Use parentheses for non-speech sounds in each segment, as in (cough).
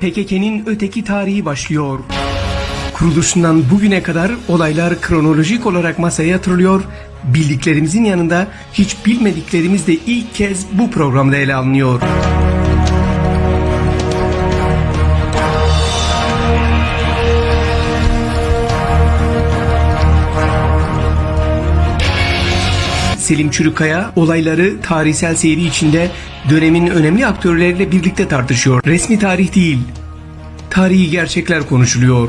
PKK'nin öteki tarihi başlıyor. Kuruluşundan bugüne kadar olaylar kronolojik olarak masaya yatırılıyor. Bildiklerimizin yanında hiç bilmediklerimiz de ilk kez bu programda ele alınıyor. Selim Çürükaya olayları tarihsel seyri içinde dönemin önemli aktörleriyle birlikte tartışıyor. Resmi tarih değil, tarihi gerçekler konuşuluyor.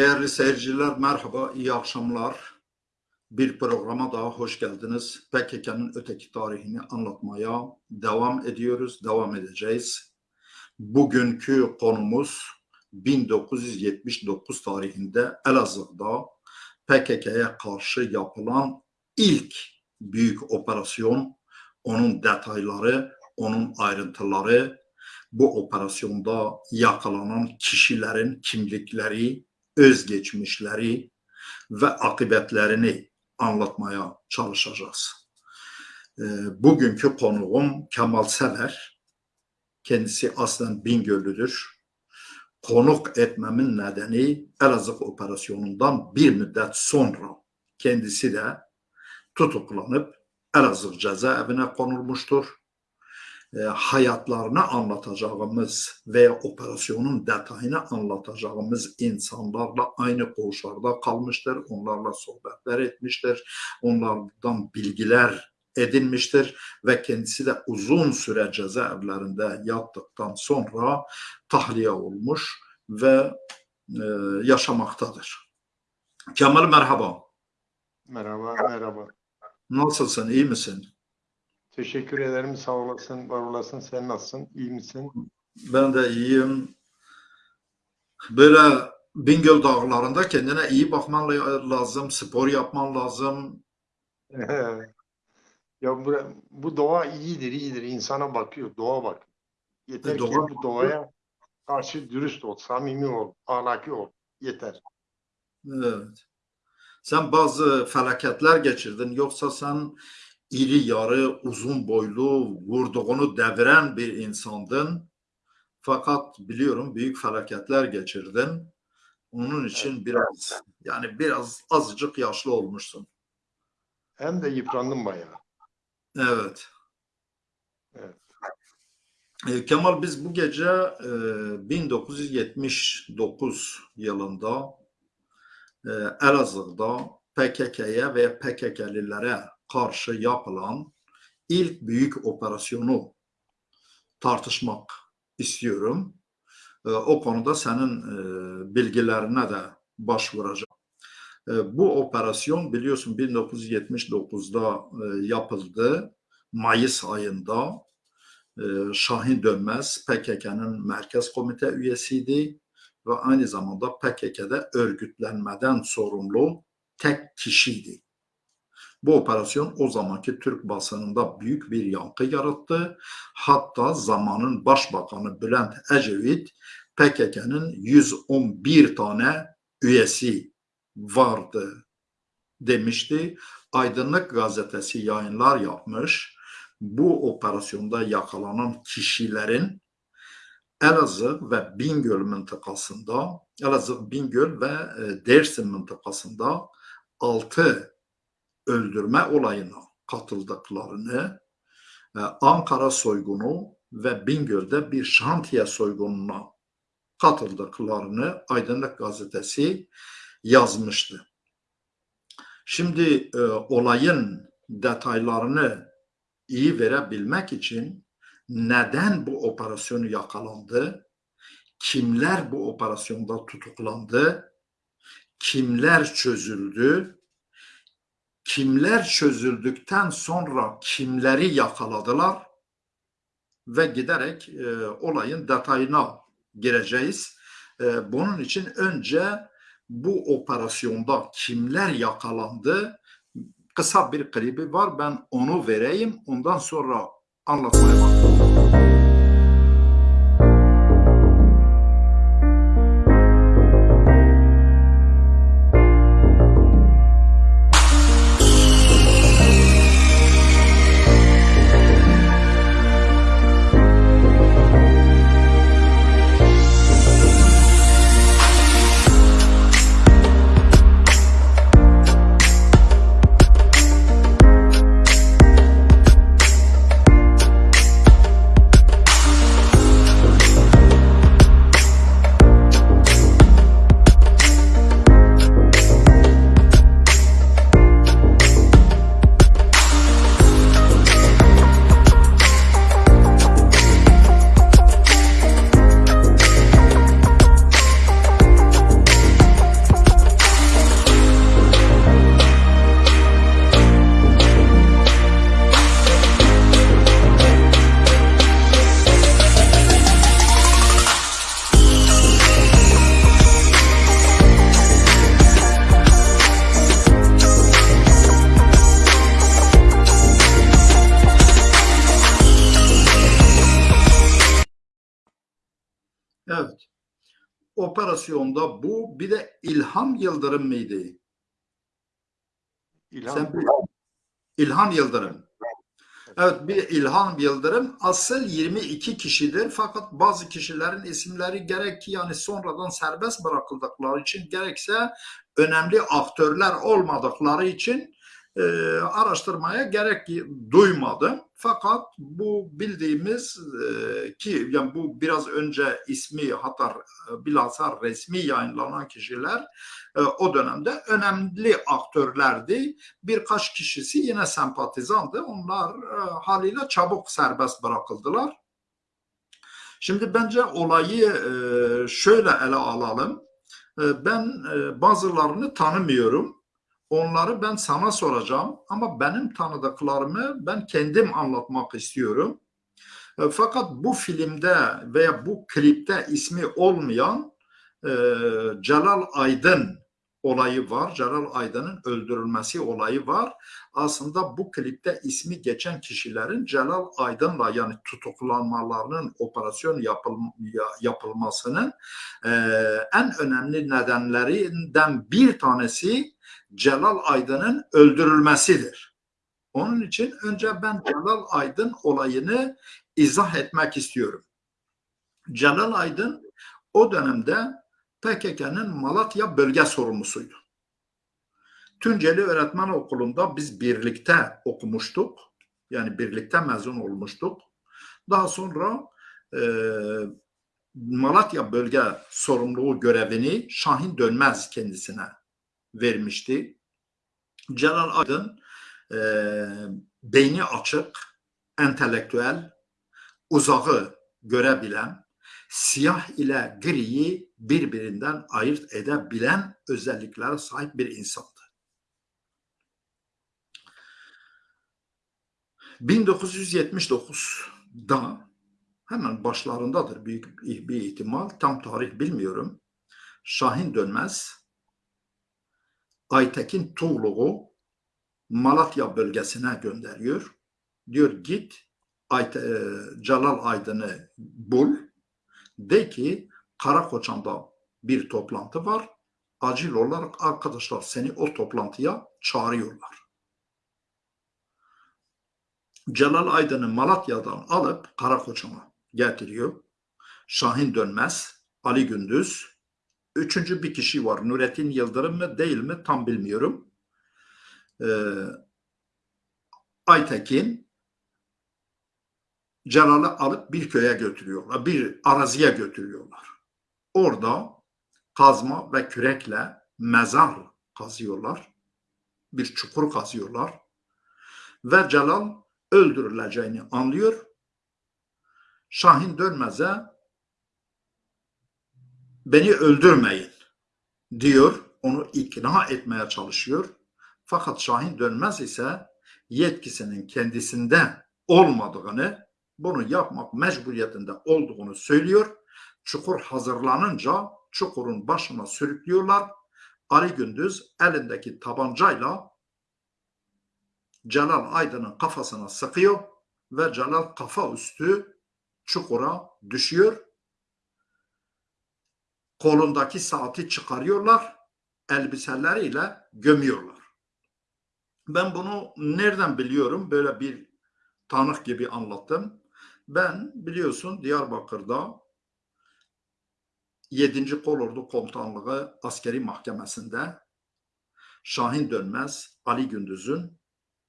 Değerli seyirciler merhaba, iyi akşamlar. Bir programa daha hoş geldiniz. PKK'nın öteki tarihini anlatmaya devam ediyoruz, devam edeceğiz. Bugünkü konumuz 1979 tarihinde Elazığ'da PKK'ya karşı yapılan ilk büyük operasyon, onun detayları, onun ayrıntıları, bu operasyonda yakalanan kişilerin kimlikleri, özgeçmişleri ve akıbetlerini anlatmaya çalışacağız. Ee, Bugünkü konuğum Kemal Sever. Kendisi aslen Bingöllüdür. Konuk etmemin nedeni Elazığ operasyonundan bir müddet sonra kendisi de tutuklanıp Elazığ cezaevine konulmuştur e, hayatlarını anlatacağımız veya operasyonun detayını anlatacağımız insanlarla aynı koğuşlarda kalmıştır. Onlarla sohbetler etmiştir. Onlardan bilgiler edinmiştir ve kendisi de uzun süre cezaevlerinde yattıktan sonra tahliye olmuş ve e, yaşamaktadır. Kemal merhaba. Merhaba, merhaba. Nasılsın, iyi misin? Teşekkür ederim. Sağ olasın, var olasın. Sen nasılsın? İyi misin? Ben de iyiyim. Böyle Bingöl dağlarında kendine iyi bakman la- lazım, spor yapman lazım. (laughs) ya bu, bu doğa iyidir, iyidir. İnsana bakıyor, doğa bak. Yeter ki Doğa bu doğaya karşı dürüst ol, samimi ol, ahlaki ol. Yeter. Evet. Sen bazı felaketler geçirdin. Yoksa sen iri yarı, uzun boylu, vurduğunu deviren bir insandın. Fakat biliyorum büyük felaketler geçirdin. Onun için biraz yani biraz azıcık yaşlı olmuşsun. Hem de yıprandım bayağı. Evet. Evet. E, Kemal biz bu gece e, 1979 yılında e, Elazığ'da PKK'ya ve PKK'lilere karşı yapılan ilk büyük operasyonu tartışmak istiyorum. E, o konuda senin e, bilgilerine de başvuracağım. E, bu operasyon biliyorsun 1979'da e, yapıldı. Mayıs ayında e, Şahin Dönmez PKK'nın merkez komite üyesiydi ve aynı zamanda PKK'da örgütlenmeden sorumlu tek kişiydi. Bu operasyon o zamanki Türk basınında büyük bir yankı yarattı. Hatta zamanın başbakanı Bülent Ecevit PKK'nın 111 tane üyesi vardı demişti. Aydınlık gazetesi yayınlar yapmış. Bu operasyonda yakalanan kişilerin Elazığ ve Bingöl mıntıkasında, Elazığ, Bingöl ve e, Dersim mıntıkasında 6 öldürme olayına katıldıklarını, e, Ankara soygunu ve Bingöl'de bir şantiye soygununa katıldıklarını Aydınlık Gazetesi yazmıştı. Şimdi e, olayın detaylarını iyi verebilmek için neden bu operasyonu yakalandı, kimler bu operasyonda tutuklandı, kimler çözüldü, kimler çözüldükten sonra kimleri yakaladılar ve giderek e, olayın detayına gireceğiz. E, bunun için önce bu operasyonda kimler yakalandı kısa bir klibi var ben onu vereyim ondan sonra anlatmaya bak. Operasyonda bu bir de İlham Yıldırım mıydı? İlhan Sen İlhan Yıldırım. Evet bir İlhan Yıldırım asıl 22 kişidir fakat bazı kişilerin isimleri gerek ki yani sonradan serbest bırakıldıkları için gerekse önemli aktörler olmadıkları için e, araştırmaya gerek duymadım. Fakat bu bildiğimiz e, ki yani bu biraz önce ismi hatta e, bilhassa resmi yayınlanan kişiler e, o dönemde önemli aktörlerdi birkaç kişisi yine sempatizandı. Onlar e, haliyle çabuk serbest bırakıldılar. Şimdi bence olayı e, şöyle ele alalım. E, ben e, bazılarını tanımıyorum. Onları ben sana soracağım ama benim tanıdıklarımı ben kendim anlatmak istiyorum. E, Fakat bu filmde veya bu klipte ismi olmayan e, Celal Aydın olayı var. Celal Aydın'ın öldürülmesi olayı var. Aslında bu klipte ismi geçen kişilerin Celal Aydın'la yani tutuklanmalarının operasyon yapıl, ya- yapılmasının e, en önemli nedenlerinden bir tanesi Celal Aydın'ın öldürülmesidir. Onun için önce ben Celal Aydın olayını izah etmek istiyorum. Celal Aydın o dönemde PKK'nın Malatya bölge sorumlusuydu. Tunceli Öğretmen Okulu'nda biz birlikte okumuştuk. Yani birlikte mezun olmuştuk. Daha sonra e, Malatya bölge sorumluluğu görevini Şahin Dönmez kendisine vermişti. Celal Aydın e, beyni açık, entelektüel, uzağı görebilen, siyah ile griyi birbirinden ayırt edebilen özelliklere sahip bir insandı. 1979'da hemen başlarındadır büyük bir ihtimal, tam tarih bilmiyorum. Şahin Dönmez, Aytekin Tuğlu'yu Malatya bölgesine gönderiyor. Diyor git Ayte, e, Celal Aydın'ı bul. De ki Karakoçan'da bir toplantı var. Acil olarak arkadaşlar seni o toplantıya çağırıyorlar. Celal Aydın'ı Malatya'dan alıp Karakoçan'a getiriyor. Şahin Dönmez, Ali Gündüz, üçüncü bir kişi var. Nurettin Yıldırım mı değil mi tam bilmiyorum. Ee, Aytekin Celal'i alıp bir köye götürüyorlar. Bir araziye götürüyorlar. Orada kazma ve kürekle mezar kazıyorlar. Bir çukur kazıyorlar. Ve Celal öldürüleceğini anlıyor. Şahin Dönmez'e beni öldürmeyin diyor. Onu ikna etmeye çalışıyor. Fakat Şahin Dönmez ise yetkisinin kendisinde olmadığını, bunu yapmak mecburiyetinde olduğunu söylüyor. Çukur hazırlanınca çukurun başına sürüklüyorlar. Ali Gündüz elindeki tabancayla Celal Aydın'ın kafasına sıkıyor ve Celal kafa üstü çukura düşüyor. Kolundaki saati çıkarıyorlar, elbiseleriyle gömüyorlar. Ben bunu nereden biliyorum? Böyle bir tanık gibi anlattım. Ben biliyorsun Diyarbakır'da 7. Kolordu Komutanlığı Askeri Mahkemesi'nde Şahin Dönmez, Ali Gündüz'ün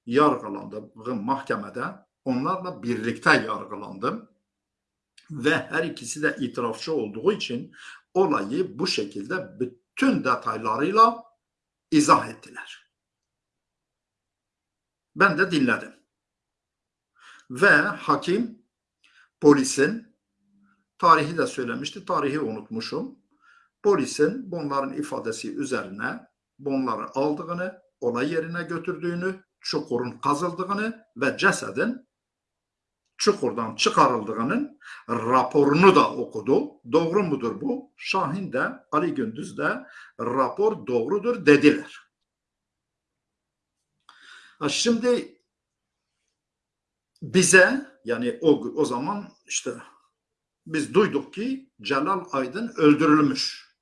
yargılandığı mahkemede onlarla birlikte yargılandım. Ve her ikisi de itirafçı olduğu için olayı bu şekilde bütün detaylarıyla izah ettiler. Ben de dinledim. Ve hakim polisin tarihi de söylemişti. Tarihi unutmuşum. Polisin bunların ifadesi üzerine bunları aldığını, olay yerine götürdüğünü, çukurun kazıldığını ve cesedin çukurdan çıkarıldığının raporunu da okudu. Doğru mudur bu? Şahin de Ali Gündüz de rapor doğrudur dediler. Ha Şimdi bize yani o, o zaman işte biz duyduk ki Celal Aydın öldürülmüş.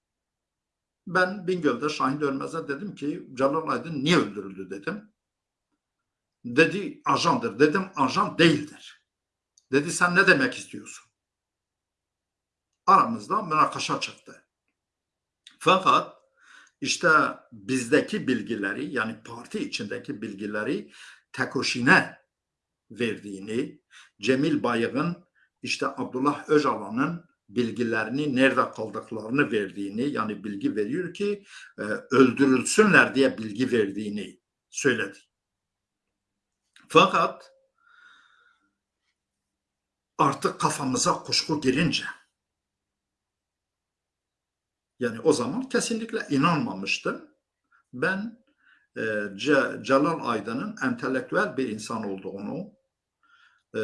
Ben Bingöl'de Şahin Dönmez'e dedim ki Celal Aydın niye öldürüldü dedim. Dedi ajandır. Dedim ajan değildir. Dedi sen ne demek istiyorsun? Aramızda münakaşa çıktı. Fakat işte bizdeki bilgileri yani parti içindeki bilgileri Tekoşin'e verdiğini, Cemil Bayık'ın işte Abdullah Öcalan'ın bilgilerini nerede kaldıklarını verdiğini yani bilgi veriyor ki e, öldürülsünler diye bilgi verdiğini söyledi. Fakat artık kafamıza kuşku girince yani o zaman kesinlikle inanmamıştım. Ben e, Ce- Celal Aydın'ın entelektüel bir insan olduğunu, e,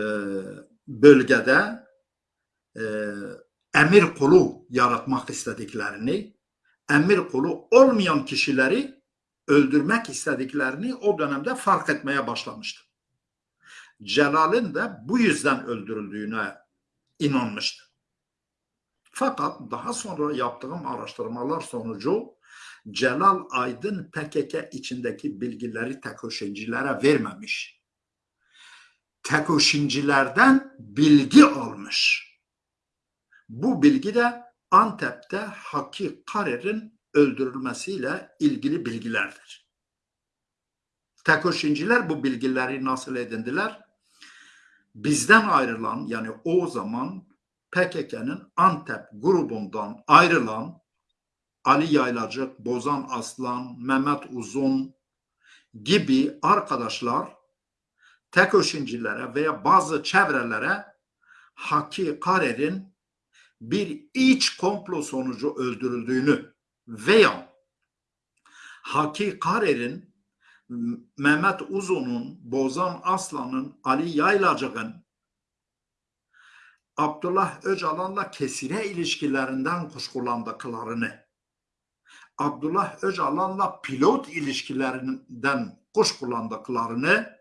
bölgede e, emir kulu yaratmak istediklerini, emir kulu olmayan kişileri öldürmek istediklerini o dönemde fark etmeye başlamıştım. Celal'in de bu yüzden öldürüldüğüne inanmıştım. Fakat daha sonra yaptığım araştırmalar sonucu Celal Aydın PKK içindeki bilgileri tekoşincilere vermemiş. Tekoşincilerden bilgi almış. Bu bilgi de Antep'te Haki Karer'in öldürülmesiyle ilgili bilgilerdir. Tekoşinciler bu bilgileri nasıl edindiler? Bizden ayrılan yani o zaman PKK'nın Antep grubundan ayrılan Ali Yaylacık, Bozan Aslan, Mehmet Uzun gibi arkadaşlar tekoşincilere veya bazı çevrelere Haki Karer'in bir iç komplo sonucu öldürüldüğünü veya Haki Karer'in Mehmet Uzun'un, Bozan Aslan'ın, Ali Yaylacık'ın Abdullah Öcalan'la kesire ilişkilerinden kuşkulandıklarını, Abdullah Öcalan'la pilot ilişkilerinden kuşkulandıklarını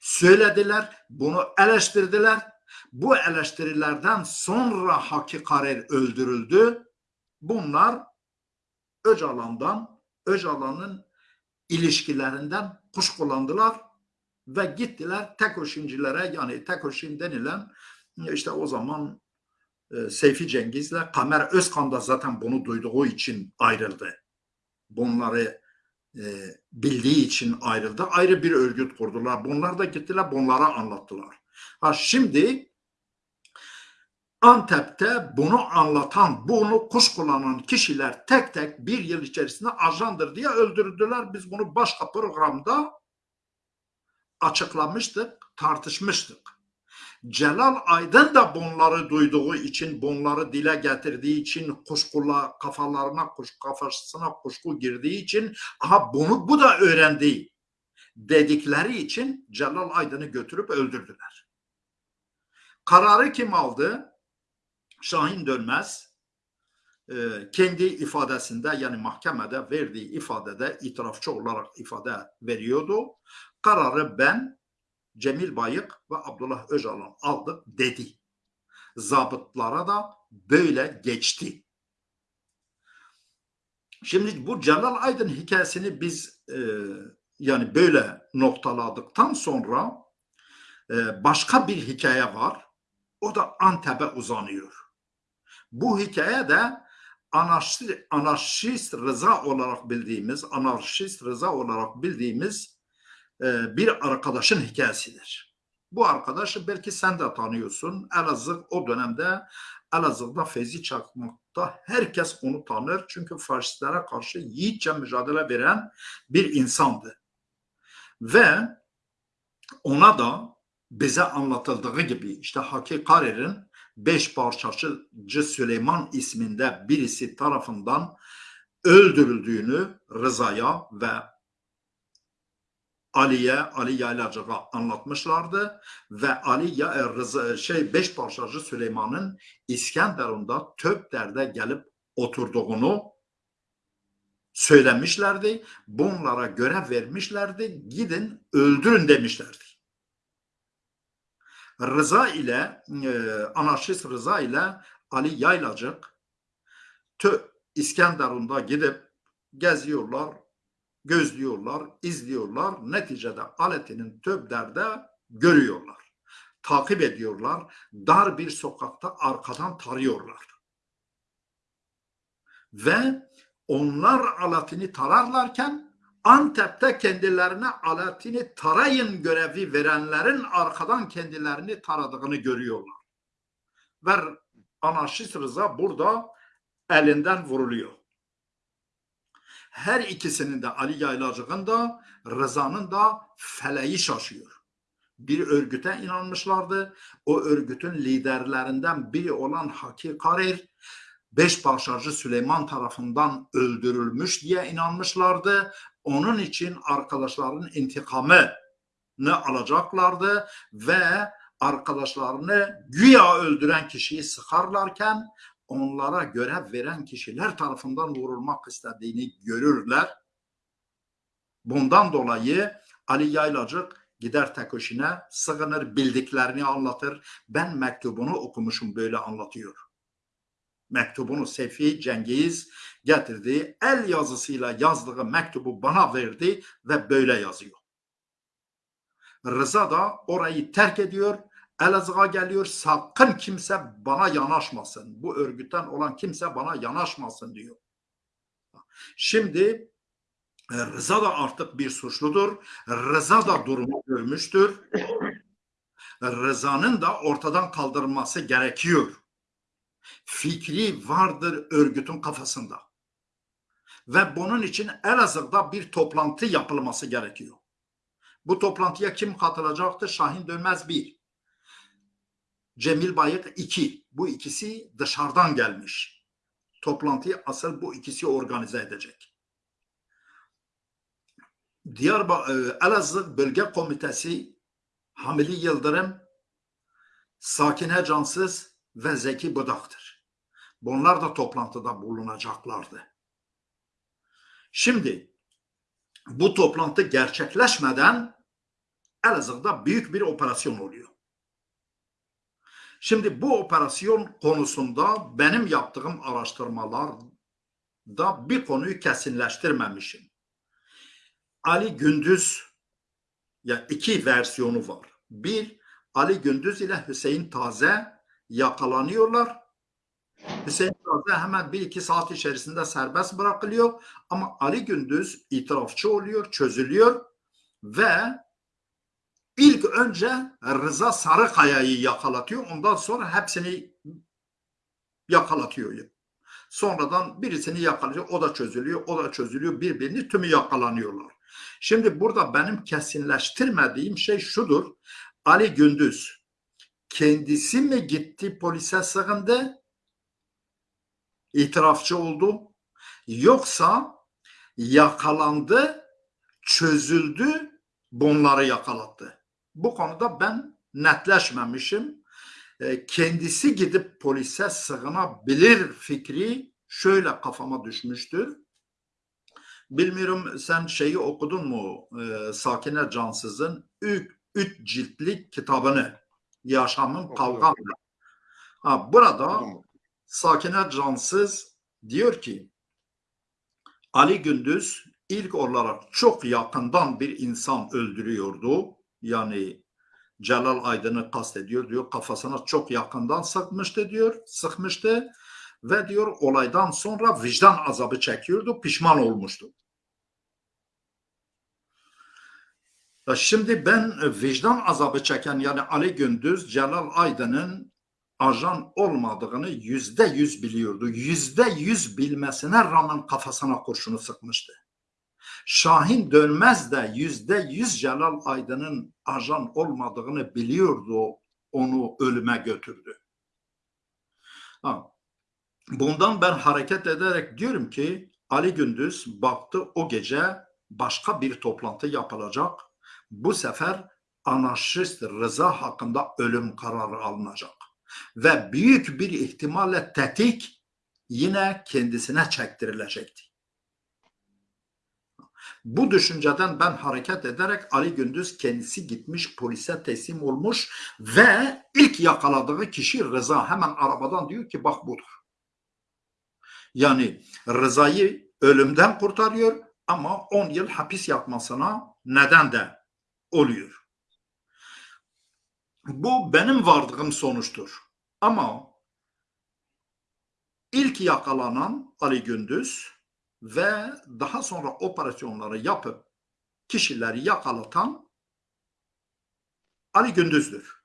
söylediler, bunu eleştirdiler. Bu eleştirilerden sonra Haki öldürüldü. Bunlar Öcalan'dan, Öcalan'ın ilişkilerinden kuşkulandılar ve gittiler Tekoşincilere yani Tekoşin denilen işte o zaman e, Seyfi Cengiz'le Kamer Özkan da zaten bunu duyduğu için ayrıldı. Bunları e, bildiği için ayrıldı. Ayrı bir örgüt kurdular. Bunlar da gittiler bunlara anlattılar. Ha şimdi Antep'te bunu anlatan, bunu kuşkulanan kişiler tek tek bir yıl içerisinde ajandır diye öldürdüler. Biz bunu başka programda açıklamıştık, tartışmıştık. Celal Aydın da bunları duyduğu için, bunları dile getirdiği için, kuşkula kafalarına, kuş, kafasına kuşku girdiği için, aha bunu bu da öğrendi dedikleri için Celal Aydın'ı götürüp öldürdüler. Kararı kim aldı? Şahin Dönmez e, kendi ifadesinde yani mahkemede verdiği ifadede itirafçı olarak ifade veriyordu. Kararı ben Cemil Bayık ve Abdullah Öcalan aldık dedi. Zabıtlara da böyle geçti. Şimdi bu Celal Aydın hikayesini biz e, yani böyle noktaladıktan sonra e, başka bir hikaye var. O da Antep'e uzanıyor. Bu hikaye de anarşist, anarşist Rıza olarak bildiğimiz, anarşist Rıza olarak bildiğimiz e, bir arkadaşın hikayesidir. Bu arkadaşı belki sen de tanıyorsun. Elazığ o dönemde Elazığ'da Feyzi Çakmak'ta herkes onu tanır. Çünkü faşistlere karşı yiğitçe mücadele veren bir insandı. Ve ona da bize anlatıldığı gibi işte Haki beş parçacı Süleyman isminde birisi tarafından öldürüldüğünü Rıza'ya ve Ali'ye, Ali Yaylacık'a anlatmışlardı ve Ali ya, e, Rıza, şey beş parçacı Süleyman'ın İskenderun'da Töpder'de gelip oturduğunu söylemişlerdi. Bunlara görev vermişlerdi. Gidin öldürün demişlerdi. Rıza ile e, anarşist Rıza ile Ali Yaylacık Tö İskenderun'da gidip geziyorlar, gözlüyorlar, izliyorlar. Neticede Aleti'nin Töbder'de görüyorlar. Takip ediyorlar. Dar bir sokakta arkadan tarıyorlar. Ve onlar Alaaddin'i tararlarken Antep'te kendilerine Alaaddin'i tarayın görevi verenlerin arkadan kendilerini taradığını görüyorlar. Ve anarşist Rıza burada elinden vuruluyor. Her ikisinin de Ali Yaylacık'ın da Rıza'nın da feleği şaşıyor. Bir örgüte inanmışlardı. O örgütün liderlerinden biri olan Haki Karir beş parçacı Süleyman tarafından öldürülmüş diye inanmışlardı. Onun için arkadaşlarının intikamını alacaklardı ve arkadaşlarını güya öldüren kişiyi sıkarlarken onlara görev veren kişiler tarafından vurulmak istediğini görürler. Bundan dolayı Ali Yaylacık gider Tekoşin'e sığınır, bildiklerini anlatır. Ben mektubunu okumuşum böyle anlatıyor. Mektubunu Sefi Cengiz getirdi. El yazısıyla yazdığı mektubu bana verdi ve böyle yazıyor. Rıza da orayı terk ediyor. Elazığ'a geliyor. Sakın kimse bana yanaşmasın. Bu örgütten olan kimse bana yanaşmasın diyor. Şimdi e, Rıza da artık bir suçludur. Rıza da durumu görmüştür. Rıza'nın da ortadan kaldırılması gerekiyor. Fikri vardır örgütün kafasında. Ve bunun için Elazığ'da bir toplantı yapılması gerekiyor. Bu toplantıya kim katılacaktır? Şahin Dönmez bir. Cemil Bayık iki. Bu ikisi dışarıdan gelmiş. Toplantıyı asıl bu ikisi organize edecek. Diyarbakır e, Elazığ Bölge Komitesi Hamili Yıldırım, Sakine Cansız ve Zeki Budak'tır. Bunlar da toplantıda bulunacaklardı. Şimdi bu toplantı gerçekleşmeden Elazığ'da büyük bir operasyon oluyor. Şimdi bu operasyon konusunda benim yaptığım araştırmalarda bir konuyu kesinleştirmemişim. Ali Gündüz ya iki versiyonu var. Bir Ali Gündüz ile Hüseyin Taze yakalanıyorlar. Hüseyin Taze hemen bir iki saat içerisinde serbest bırakılıyor ama Ali Gündüz itirafçı oluyor, çözülüyor ve ilk önce Rıza Sarıkaya'yı yakalatıyor. Ondan sonra hepsini yakalatıyor. Sonradan birisini yakalıyor. O da çözülüyor. O da çözülüyor. Birbirini tümü yakalanıyorlar. Şimdi burada benim kesinleştirmediğim şey şudur. Ali Gündüz kendisi mi gitti polise sığındı? İtirafçı oldu. Yoksa yakalandı, çözüldü, bunları yakalattı. Bu konuda ben netleşmemişim. Kendisi gidip polise sığınabilir fikri şöyle kafama düşmüştür. Bilmiyorum sen şeyi okudun mu? Sakine Cansız'ın ilk, üç ciltlik kitabını Yaşamın Okudum. Kavgamla. Ha, burada. Sakine Cansız diyor ki Ali Gündüz ilk olarak çok yakından bir insan öldürüyordu. Yani Celal Aydın'ı kastediyor diyor. Kafasına çok yakından sıkmıştı diyor. Sıkmıştı ve diyor olaydan sonra vicdan azabı çekiyordu. Pişman olmuştu. Ya Şimdi ben e, vicdan azabı çeken yani Ali Gündüz Celal Aydın'ın ajan olmadığını yüzde yüz biliyordu. Yüzde yüz bilmesine rağmen kafasına kurşunu sıkmıştı. Şahin Dönmez de yüzde yüz Celal Aydın'ın ajan olmadığını biliyordu. Onu ölüme götürdü. Ha. Bundan ben hareket ederek diyorum ki Ali Gündüz baktı o gece başka bir toplantı yapılacak. Bu sefer anarşist Rıza hakkında ölüm kararı alınacak ve büyük bir ihtimalle tetik yine kendisine çektirilecekti. Bu düşünceden ben hareket ederek Ali Gündüz kendisi gitmiş polise teslim olmuş ve ilk yakaladığı kişi Rıza hemen arabadan diyor ki bak budur. Yani Rıza'yı ölümden kurtarıyor ama 10 yıl hapis yatmasına neden de oluyor. Bu benim vardığım sonuçtur. Ama ilk yakalanan Ali Gündüz ve daha sonra operasyonları yapıp kişileri yakalatan Ali Gündüz'dür.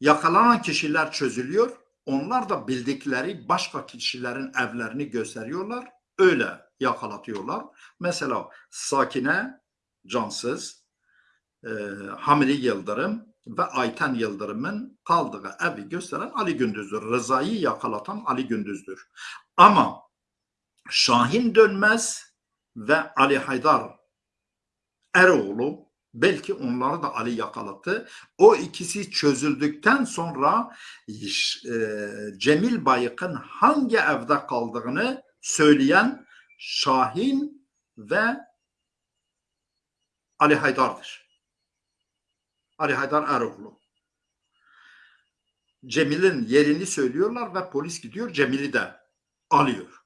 Yakalanan kişiler çözülüyor. Onlar da bildikleri başka kişilerin evlerini gösteriyorlar. Öyle yakalatıyorlar. Mesela Sakine Cansız, e, Hamili Yıldırım ve Ayten Yıldırım'ın kaldığı evi gösteren Ali Gündüz'dür. Rıza'yı yakalatan Ali Gündüz'dür. Ama Şahin Dönmez ve Ali Haydar Eroğlu belki onları da Ali yakalattı. O ikisi çözüldükten sonra e, Cemil Bayık'ın hangi evde kaldığını söyleyen Şahin ve Ali Haydar'dır. Ali Haydar Eroğlu. Cemil'in yerini söylüyorlar ve polis gidiyor Cemil'i de alıyor.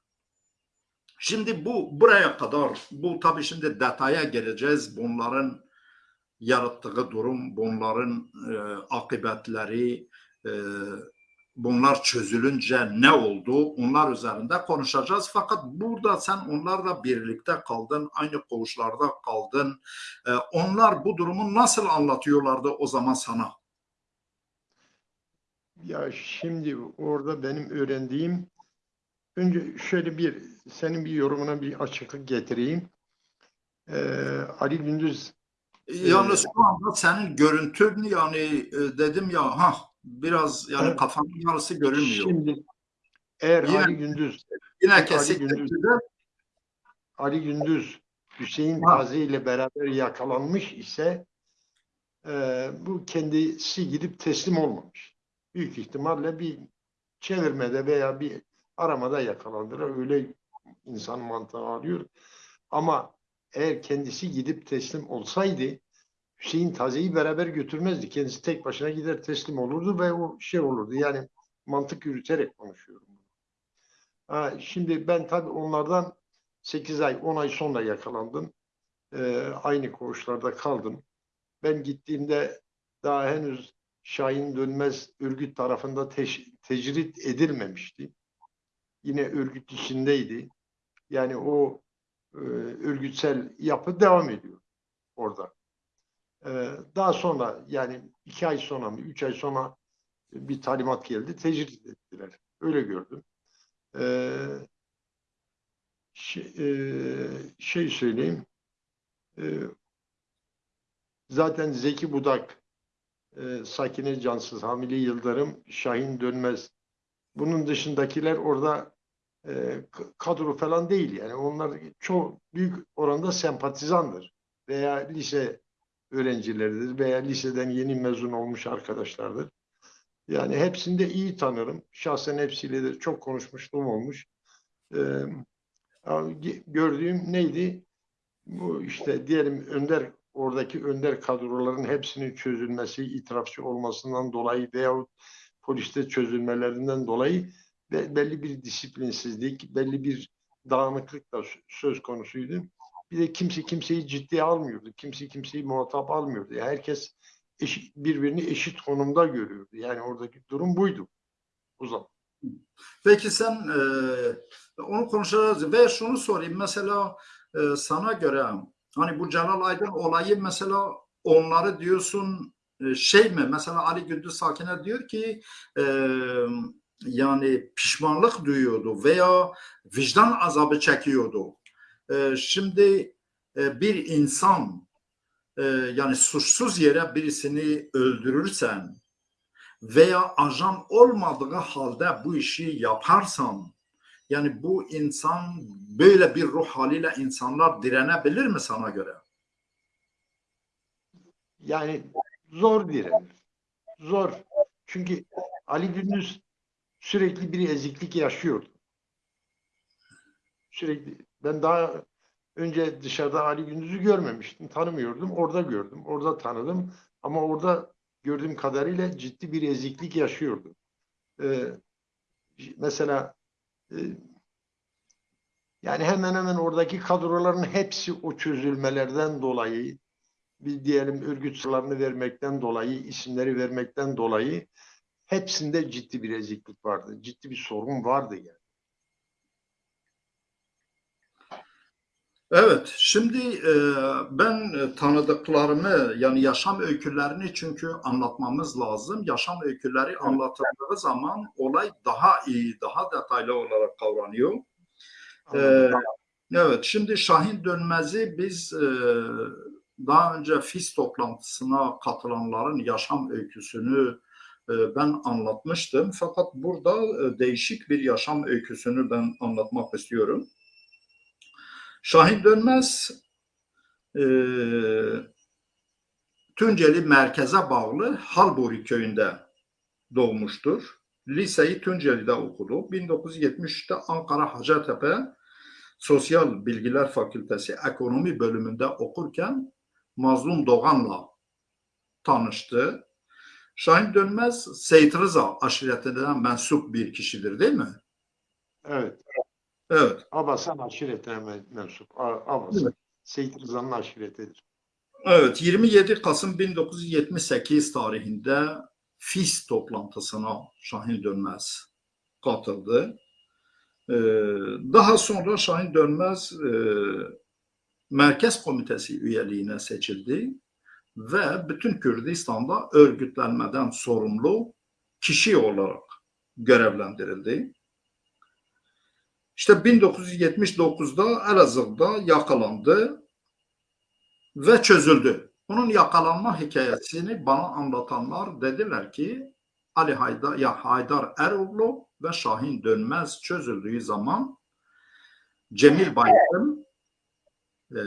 Şimdi bu buraya kadar bu tabii şimdi detaya geleceğiz. Bunların yarattığı durum, bunların e, akıbetleri, e, bunlar çözülünce ne oldu? Onlar üzerinde konuşacağız. Fakat burada sen onlarla birlikte kaldın, aynı koğuşlarda kaldın. E, onlar bu durumu nasıl anlatıyorlardı o zaman sana? Ya şimdi orada benim öğrendiğim önce şöyle bir senin bir yorumuna bir açıklık getireyim. Ee, Ali Gündüz Yalnız şu anda senin görüntün yani e, dedim ya ha biraz yani Evet. kafanın yarısı görünmüyor. şimdi eğer Yine- Ali Gündüz Yine Ali kesik Gündüz- Ali Gündüz Hüseyin Ha. Tazi ile beraber yakalanmış ise e, bu kendisi gidip teslim olmamış. Büyük ihtimalle bir çevirmede veya bir aramada yakalandılar. Öyle insan mantığı alıyor. Ama eğer kendisi gidip teslim olsaydı Hüseyin Taze'yi beraber götürmezdi. Kendisi tek başına gider teslim olurdu ve o şey olurdu. Yani mantık yürüterek konuşuyorum. Ha, şimdi ben tabii onlardan 8 ay, 10 ay sonra yakalandım. Ee, aynı koğuşlarda kaldım. Ben gittiğimde daha henüz Şahin Dönmez örgüt tarafında teş- tecrit edilmemişti. Yine örgüt içindeydi. Yani o e, örgütsel yapı devam ediyor orada. Ee, daha sonra yani iki ay sonra mı, üç ay sonra bir talimat geldi, tecrit ettiler. Öyle gördüm. Ee, şey, e, şey söyleyeyim. Ee, zaten Zeki Budak, e, Sakine Cansız, Hamile Yıldırım, Şahin Dönmez. Bunun dışındakiler orada e, kadro falan değil. Yani onlar çok büyük oranda sempatizandır. Veya lise öğrencileridir veya liseden yeni mezun olmuş arkadaşlardır. Yani hepsini de iyi tanırım. Şahsen hepsiyle de çok konuşmuşluğum olmuş. Ee, gördüğüm neydi? Bu işte diyelim Önder oradaki önder kadroların hepsinin çözülmesi, itirafçı olmasından dolayı veyahut poliste çözülmelerinden dolayı be- belli bir disiplinsizlik, belli bir dağınıklık da sö- söz konusuydu. Bir de kimse kimseyi ciddiye almıyordu. Kimse kimseyi muhatap almıyordu. Yani herkes eşit, birbirini eşit konumda görüyordu. Yani oradaki durum buydu o zaman. Peki sen e, onu konuşacağız ve şunu sorayım mesela e, sana göre hani bu Celal Aydın olayı mesela onları diyorsun e, şey mi mesela Ali Gündüz Sakin'e diyor ki e, yani pişmanlık duyuyordu veya vicdan azabı çekiyordu. E, şimdi e, bir insan e, yani suçsuz yere birisini öldürürsen veya ajan olmadığı halde bu işi yaparsan yani bu insan böyle bir ruh haliyle insanlar direnebilir mi sana göre? Yani zor direnir. Zor. Çünkü Ali Gündüz sürekli bir eziklik yaşıyordu. Sürekli ben daha önce dışarıda Ali Gündüz'ü görmemiştim, tanımıyordum. Orada gördüm, orada tanıdım. Ama orada gördüğüm kadarıyla ciddi bir eziklik yaşıyordu. Ee, mesela e, yani hemen hemen oradaki kadroların hepsi o çözülmelerden dolayı bir diyelim örgüt sırlarını vermekten dolayı, isimleri vermekten dolayı hepsinde ciddi bir eziklik vardı. Ciddi bir sorun vardı yani. Evet, şimdi e, ben e, tanıdıklarımı yani yaşam öykülerini çünkü anlatmamız lazım. Yaşam öyküleri anlatıldığı zaman olay daha iyi, daha detaylı olarak kavranıyor. Ee, evet, şimdi Şahin Dönmez'i biz e, daha önce FİS toplantısına katılanların yaşam öyküsünü e, ben anlatmıştım. Fakat burada e, değişik bir yaşam öyküsünü ben anlatmak istiyorum. Şahin Dönmez e, Tunceli merkeze bağlı Halburi köyünde doğmuştur. Liseyi Tunceli'de okudu. 1973'te Ankara Hacettepe Sosyal Bilgiler Fakültesi Ekonomi bölümünde okurken Mazlum Doğan'la tanıştı. Şahin Dönmez Seyit Rıza aşiretinden mensup bir kişidir değil mi? Evet. Evet. Abasan aşiretine men- mensup. Abasan. Evet. Seyit Rıza'nın aşiretidir. Evet, 27 Kasım 1978 tarihinde FİS toplantısına Şahin Dönmez katıldı. Ee, Daha sonra Şahin Dönmez e, Merkez Komitesi üyeliğine seçildi ve bütün Kürdistan'da örgütlenmeden sorumlu kişi olarak görevlendirildi. İşte 1979'da Elazığ'da yakalandı ve çözüldü. Bunun yakalanma hikayesini bana anlatanlar dediler ki Ali Haydar, ya Haydar Eroğlu ve Şahin Dönmez çözüldüğü zaman Cemil Bayrak'ın e,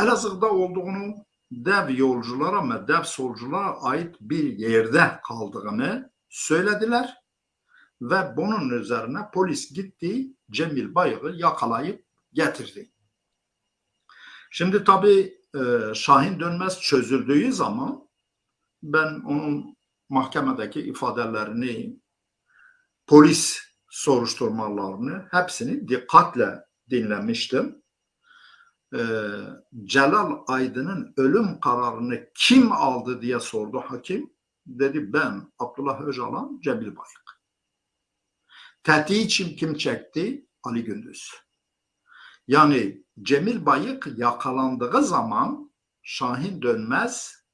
Elazığ'da olduğunu dev yolculara ve dev solculara ait bir yerde kaldığını söylediler ve bunun üzerine polis gitti Cemil Bayık'ı yakalayıp getirdi. Şimdi tabii e, Şahin Dönmez çözüldüğü zaman ben onun mahkemedeki ifadelerini, polis soruşturmalarını hepsini dikkatle dinlemiştim. E, Celal Aydın'ın ölüm kararını kim aldı diye sordu hakim. Dedi ben Abdullah Öcalan, Cemil Bayık. Tetiği için kim çekti? Ali Gündüz. Yani Cemil Bayık yakalandığı zaman Şahin Dönmez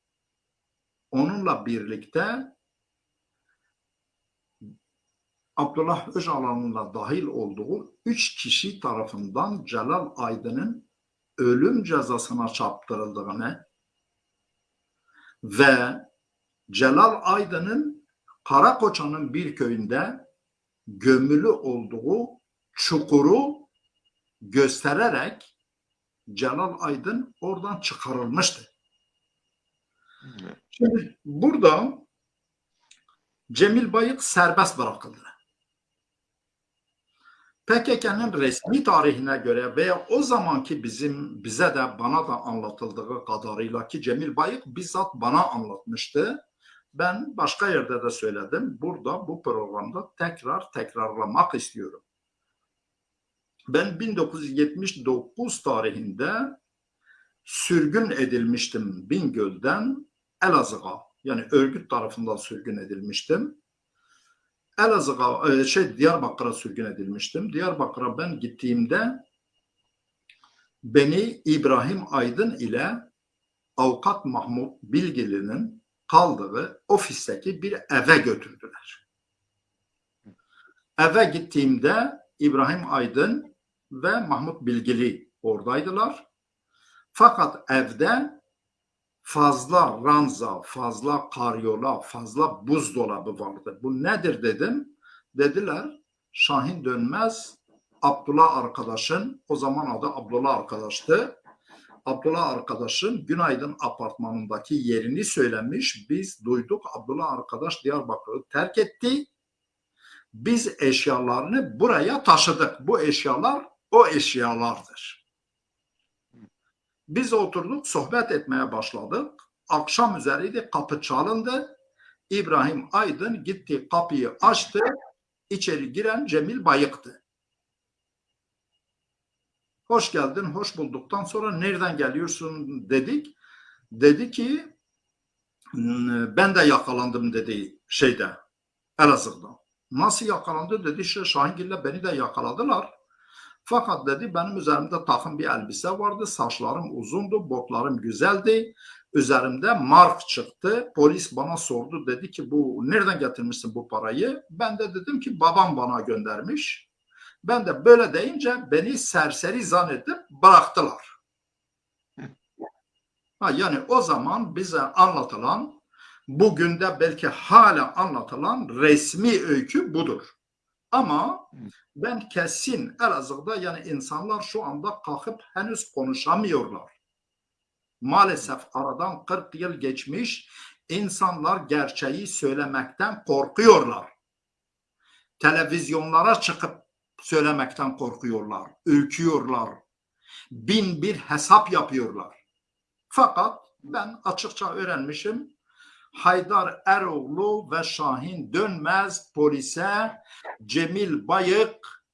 onunla birlikte Abdullah Öcalan'la dahil olduğu üç kişi tarafından Celal Aydın'ın ölüm cezasına çarptırıldığını ve Celal Aydın'ın Karakoçan'ın bir köyünde gömülü olduğu çukuru göstererek Celal Aydın oradan çıkarılmıştı. Şimdi burada Cemil Bayık serbest bırakıldı. PKK'nın resmi tarihine göre veya o zamanki bizim bize de bana da anlatıldığı kadarıyla ki Cemil Bayık bizzat bana anlatmıştı. Ben başka yerde de söyledim. Burada bu programda tekrar tekrarlamak istiyorum. Ben 1979 tarihinde sürgün edilmiştim Bingöl'den Elazığ'a. Yani örgüt tarafından sürgün edilmiştim. Elazığ'a, e, şey Diyarbakır'a sürgün edilmiştim. Diyarbakır'a ben gittiğimde beni İbrahim Aydın ile avukat Mahmut Bilgili'nin kaldığı ofisteki bir eve götürdüler. Eve gittiğimde İbrahim Aydın ve Mahmut Bilgili oradaydılar. Fakat evde fazla ranza, fazla karyola, fazla buzdolabı vardı. Bu nedir dedim. Dediler Şahin Dönmez Abdullah arkadaşın, o zaman adı Abdullah arkadaştı. Abdullah arkadaşın Günaydın apartmanındaki yerini söylemiş. Biz duyduk Abdullah arkadaş Diyarbakır'ı terk etti. Biz eşyalarını buraya taşıdık. Bu eşyalar o eşyalardır. Biz oturduk sohbet etmeye başladık. Akşam üzeriydi kapı çalındı. İbrahim Aydın gitti kapıyı açtı. İçeri giren Cemil Bayık'tı. Hoş geldin, hoş bulduktan sonra nereden geliyorsun dedik. Dedi ki ben de yakalandım dedi şeyde Elazığ'da. Nasıl yakalandı dedi Şahingil'le beni de yakaladılar. Fakat dedi benim üzerimde takım bir elbise vardı. Saçlarım uzundu, botlarım güzeldi. Üzerimde mark çıktı. Polis bana sordu dedi ki bu nereden getirmişsin bu parayı? Ben de dedim ki babam bana göndermiş. Ben de böyle deyince beni serseri zannedip bıraktılar. Ha, yani o zaman bize anlatılan bugün de belki hala anlatılan resmi öykü budur. Ama ben kesin Elazığ'da yani insanlar şu anda kalkıp henüz konuşamıyorlar. Maalesef aradan 40 yıl geçmiş insanlar gerçeği söylemekten korkuyorlar. Televizyonlara çıkıp söylemekten korkuyorlar, ürküyorlar. Bin bir hesap yapıyorlar. Fakat ben açıkça öğrenmişim. Haydar Eroğlu ve Şahin Dönmez polise Cemil Bayık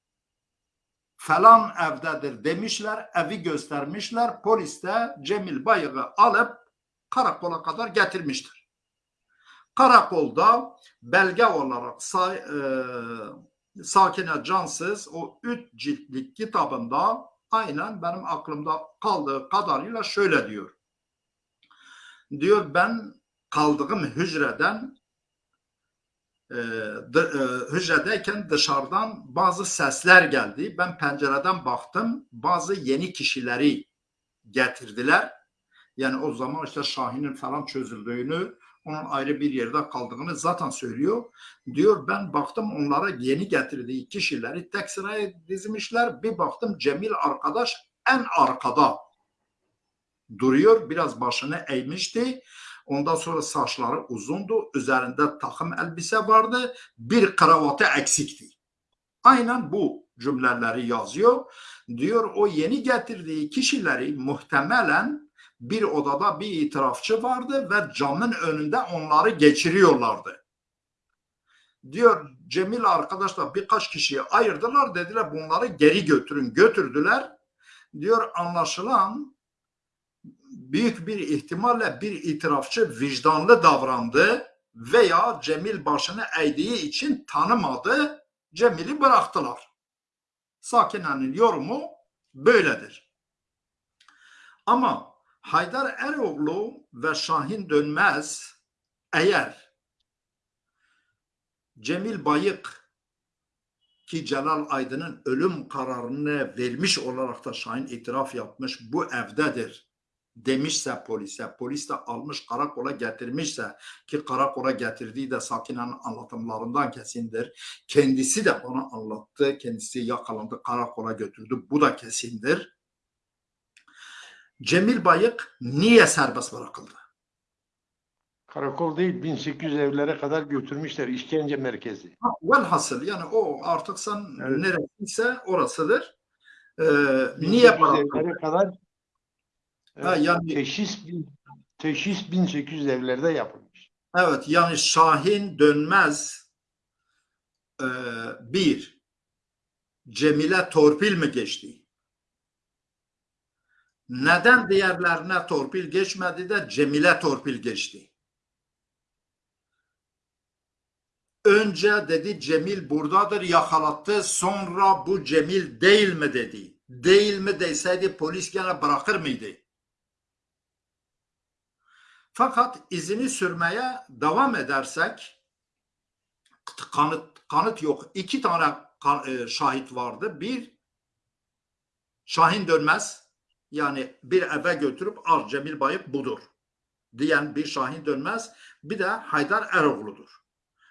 falan evdedir demişler. Evi göstermişler. Polis de Cemil Bayık'ı alıp karakola kadar getirmiştir. Karakolda belge olarak say, e, Sakine Cansız o üç ciltlik kitabında aynen benim aklımda kaldığı kadarıyla şöyle diyor. Diyor ben kaldığım hücreden e, e, hücredeyken dışarıdan bazı sesler geldi. Ben pencereden baktım. Bazı yeni kişileri getirdiler. Yani o zaman işte Şahin'in falan çözüldüğünü, onun ayrı bir yerde kaldığını zaten söylüyor. Diyor ben baktım onlara yeni getirdiği kişileri tek sıraya dizmişler. Bir baktım Cemil arkadaş en arkada duruyor. Biraz başını eğmişti. Ondan sonra saçları uzundu. Üzerinde takım elbise vardı. Bir kravatı eksikti. Aynen bu cümleleri yazıyor. Diyor o yeni getirdiği kişileri muhtemelen bir odada bir itirafçı vardı ve camın önünde onları geçiriyorlardı. Diyor Cemil arkadaşlar birkaç kişiyi ayırdılar dediler bunları geri götürün götürdüler. Diyor anlaşılan büyük bir ihtimalle bir itirafçı vicdanlı davrandı veya Cemil başını eğdiği için tanımadı. Cemil'i bıraktılar. Sakine'nin yorumu böyledir. Ama Haydar Eroğlu ve Şahin Dönmez eğer Cemil Bayık ki Celal Aydın'ın ölüm kararını vermiş olarak da Şahin itiraf yapmış bu evdedir demişse polise, polis de almış karakola getirmişse ki karakola getirdiği de Sakine'nin anlatımlarından kesindir. Kendisi de bana anlattı, kendisi yakalandı, karakola götürdü. Bu da kesindir. Cemil Bayık niye serbest bırakıldı? Karakol değil 1800 evlere kadar götürmüşler işkence merkezi. Ha, Velhasıl yani o artık sen Evet. neresiyse orasıdır. Ee, 1800 niye bıraktın? evlere kadar Ha, yani teşhis, teşhis 1800 evlerde yapılmış. Evet yani Şahin Dönmez e, bir Cemile torpil mi geçti? Neden diğerlerine torpil geçmedi de Cemile torpil geçti? Önce dedi Cemil buradadır yakalattı sonra bu Cemil değil mi dedi. Değil mi deseydi polis gene bırakır mıydı? Fakat izini sürmeye devam edersek kanıt kanıt yok. İki tane e, şahit vardı. Bir Şahin Dönmez yani bir eve götürüp Ar Cemil Bayık budur diyen bir Şahin Dönmez bir de Haydar Eroğlu'dur.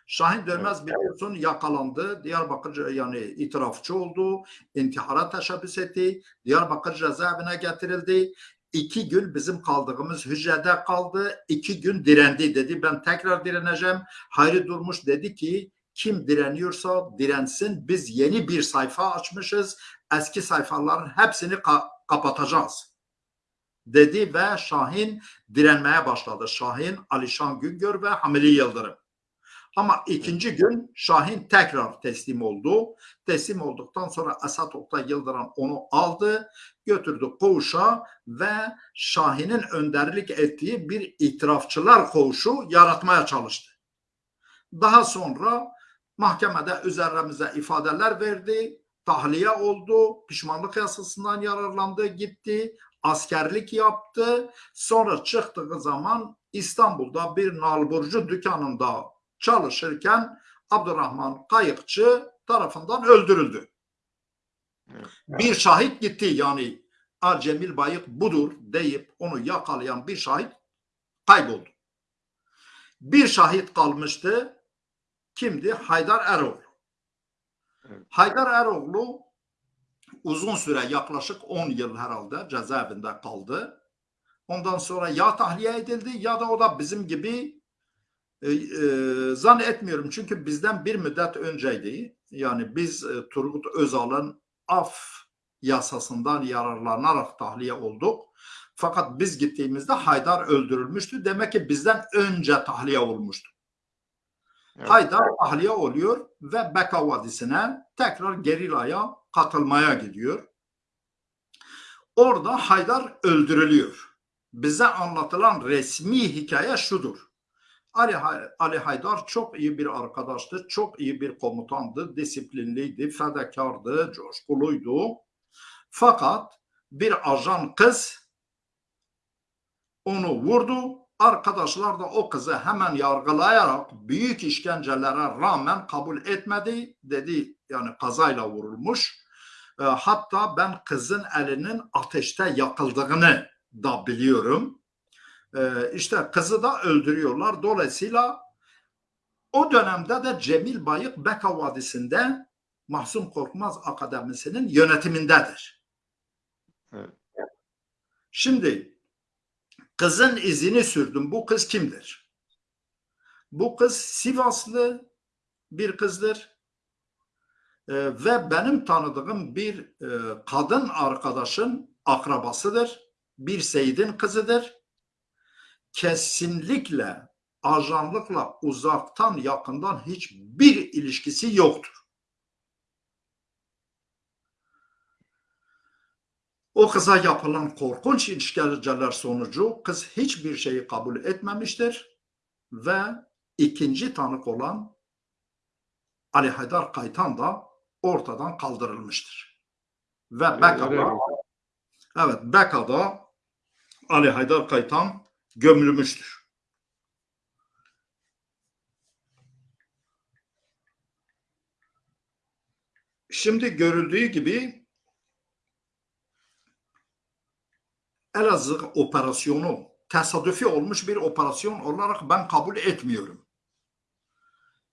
Şahin Dönmez biliyorsun yakalandı. Diyarbakır yani itirafçı oldu. intihara teşebbüs etti. Diyarbakır cezaevine getirildi. İki gün bizim kaldığımız hücrede kaldı. İki gün direndi dedi. Ben tekrar direneceğim. Hayri Durmuş dedi ki kim direniyorsa dirensin. Biz yeni bir sayfa açmışız. Eski sayfaların hepsini ka- kapatacağız. Dedi ve Şahin direnmeye başladı. Şahin, Alişan Güngör ve Hamili Yıldırım. Ama ikinci gün Şahin tekrar teslim oldu. Teslim olduktan sonra Esat Oktay Yıldırım onu aldı, götürdü koğuşa ve Şahin'in önderlik ettiği bir itirafçılar koğuşu yaratmaya çalıştı. Daha sonra mahkemede üzerimize ifadeler verdi, tahliye oldu, pişmanlık yasasından yararlandı, gitti, askerlik yaptı. Sonra çıktığı zaman İstanbul'da bir nalburcu dükkanında çalışırken Abdurrahman Kayıkçı tarafından öldürüldü. Bir şahit gitti yani Arcemil Bayık budur deyip onu yakalayan bir şahit kayboldu. Bir şahit kalmıştı. Kimdi? Haydar Eroğlu. Haydar Eroğlu uzun süre yaklaşık 10 yıl herhalde cezaevinde kaldı. Ondan sonra ya tahliye edildi ya da o da bizim gibi e, e, zannetmiyorum çünkü bizden bir müddet önceydi. Yani biz e, Turgut Özal'ın af yasasından yararlanarak tahliye olduk. Fakat biz gittiğimizde Haydar öldürülmüştü. Demek ki bizden önce tahliye olmuştu. Haydar tahliye oluyor ve Beka Vadisi'ne tekrar gerilaya katılmaya gidiyor. Orada Haydar öldürülüyor. Bize anlatılan resmi hikaye şudur. Ali, Ali Haydar çok iyi bir arkadaştı, çok iyi bir komutandı, disiplinliydi, fedakardı, coşkuluydu. Fakat bir ajan kız onu vurdu. Arkadaşlar da o kızı hemen yargılayarak büyük işkencelere rağmen kabul etmedi. Dedi yani kazayla vurulmuş. E, hatta ben kızın elinin ateşte yakıldığını da biliyorum. E, işte kızı da öldürüyorlar. Dolayısıyla o dönemde de Cemil Bayık Beka Vadisi'nde Mahsum Korkmaz Akademisi'nin yönetimindedir. Evet. Şimdi kızın izini sürdüm. Bu kız kimdir? Bu kız Sivaslı bir kızdır. Ee, ve benim tanıdığım bir e, kadın arkadaşın akrabasıdır. Bir Seyit'in kızıdır. Kesinlikle ajanlıkla uzaktan yakından hiçbir ilişkisi yoktur. O kıza yapılan korkunç işkenceler sonucu kız hiçbir şeyi kabul etmemiştir ve ikinci tanık olan Ali Haydar Kaytan da ortadan kaldırılmıştır. Ve Beka'da evet Beka'da Ali Haydar Kaytan gömülmüştür. Şimdi görüldüğü gibi Elazığ operasyonu tesadüfi olmuş bir operasyon olarak ben kabul etmiyorum.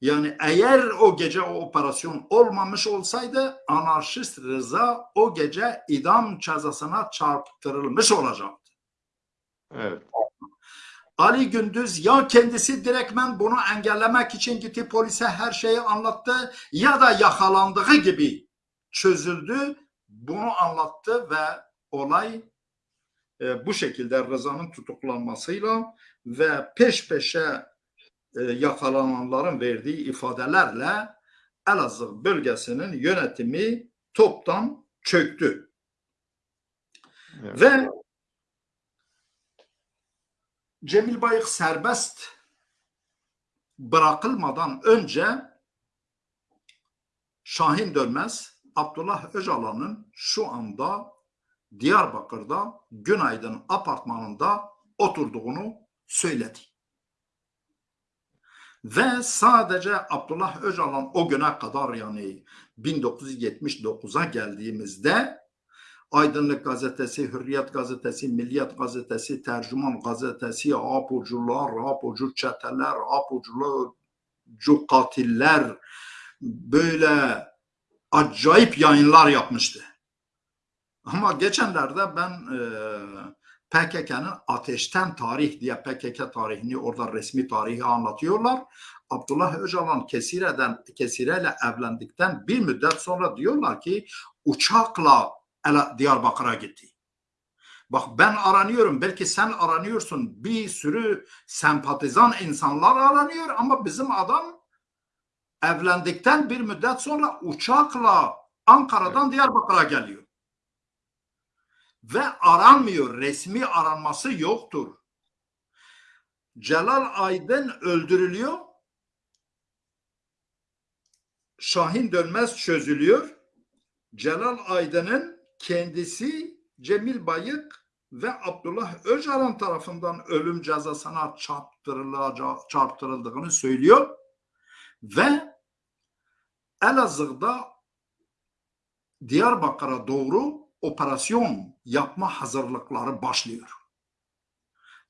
Yani eğer o gece o operasyon olmamış olsaydı anarşist Rıza o gece idam cezasına çarptırılmış olacaktı. Evet. Ali Gündüz ya kendisi direktmen bunu engellemek için gitti polise her şeyi anlattı ya da yakalandığı gibi çözüldü. Bunu anlattı ve olay e, bu şekilde Rıza'nın tutuklanmasıyla ve peş peşe e, yakalananların verdiği ifadelerle Elazığ bölgesinin yönetimi toptan çöktü. Evet. Ve Cemil Bayık serbest bırakılmadan önce Şahin Dönmez Abdullah Öcalan'ın şu anda Diyarbakır'da Günaydın apartmanında oturduğunu söyledi. Ve sadece Abdullah Öcalan o güne kadar yani 1979'a geldiğimizde Aydınlık Gazetesi, Hürriyet Gazetesi, Milliyet Gazetesi, Tercüman Gazetesi, Apucular, Apucu çeteler, Apucu katiller böyle acayip yayınlar yapmıştı. Ama geçenlerde ben e, PKK'nın Ateşten Tarih diye PKK tarihini orada resmi tarihi anlatıyorlar. Abdullah Öcalan Kesire'den Kesire'yle evlendikten bir müddet sonra diyorlar ki uçakla Diyarbakır'a gitti. Bak ben aranıyorum belki sen aranıyorsun bir sürü sempatizan insanlar aranıyor ama bizim adam evlendikten bir müddet sonra uçakla Ankara'dan Diyarbakır'a geliyor. Ve aranmıyor. Resmi aranması yoktur. Celal Aydın öldürülüyor. Şahin Dönmez çözülüyor. Celal Aydın'ın kendisi Cemil Bayık ve Abdullah Öcalan tarafından ölüm cezasına çarptırıldığını söylüyor. Ve Elazığ'da Diyarbakır'a doğru operasyon yapma hazırlıkları başlıyor.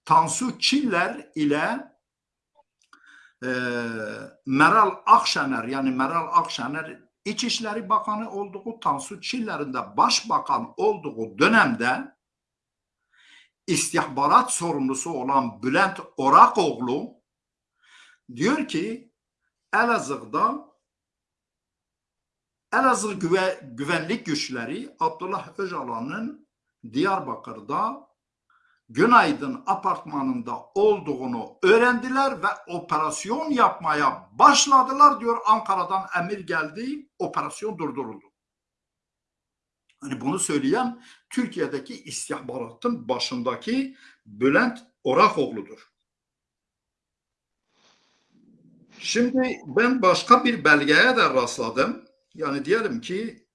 Tansu Çiller ile e, Meral Akşener yani Meral Akşener İçişleri Bakanı olduğu Tansu Çiller'in de başbakan olduğu dönemde istihbarat sorumlusu olan Bülent Orakoğlu diyor ki Elazığ'da Elazığ güve, güvenlik güçleri Abdullah Öcalan'ın Diyarbakır'da Günaydın apartmanında olduğunu öğrendiler ve operasyon yapmaya başladılar diyor. Ankara'dan emir geldi, operasyon durduruldu. Hani bunu söyleyen Türkiye'deki istihbaratın başındaki Bülent Orakoğlu'dur. Şimdi ben başka bir belgeye de rastladım. Yani diyelim ki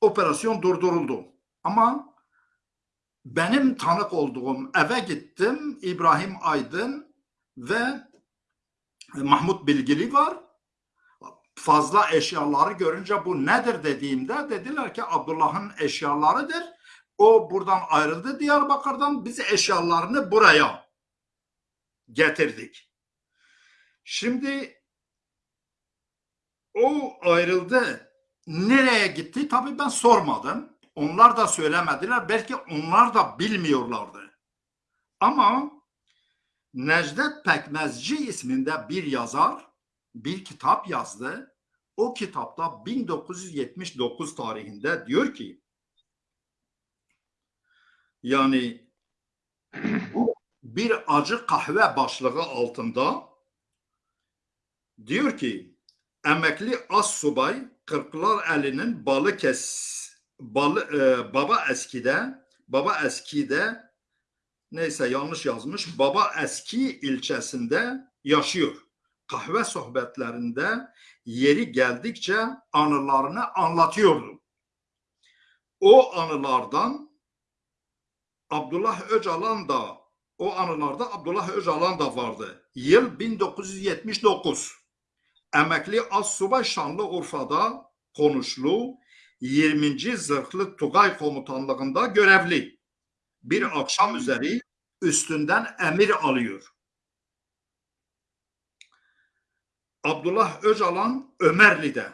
operasyon durduruldu. Ama benim tanık olduğum eve gittim. İbrahim Aydın ve Mahmut Bilgili var. Fazla eşyaları görünce bu nedir dediğimde dediler ki Abdullah'ın eşyalarıdır. O buradan ayrıldı Diyarbakır'dan. Biz eşyalarını buraya getirdik. Şimdi o ayrıldı. Nereye gitti? Tabii ben sormadım. Onlar da söylemediler. Belki onlar da bilmiyorlardı. Ama Necdet Pekmezci isminde bir yazar bir kitap yazdı. O kitapta 1979 tarihinde diyor ki yani bir acı kahve başlığı altında diyor ki emekli as subay Kırklar Eli'nin balı kes balı, e, baba eskide baba eskide neyse yanlış yazmış baba eski ilçesinde yaşıyor. Kahve sohbetlerinde yeri geldikçe anılarını anlatıyordu. O anılardan Abdullah Öcalan da o anılarda Abdullah Öcalan da vardı. Yıl 1979. Emekli Assubay Şanlıurfa'da konuşlu 20. Zırhlı Tugay Komutanlığında görevli. Bir akşam üzeri üstünden emir alıyor. Abdullah Öcalan Ömerli'de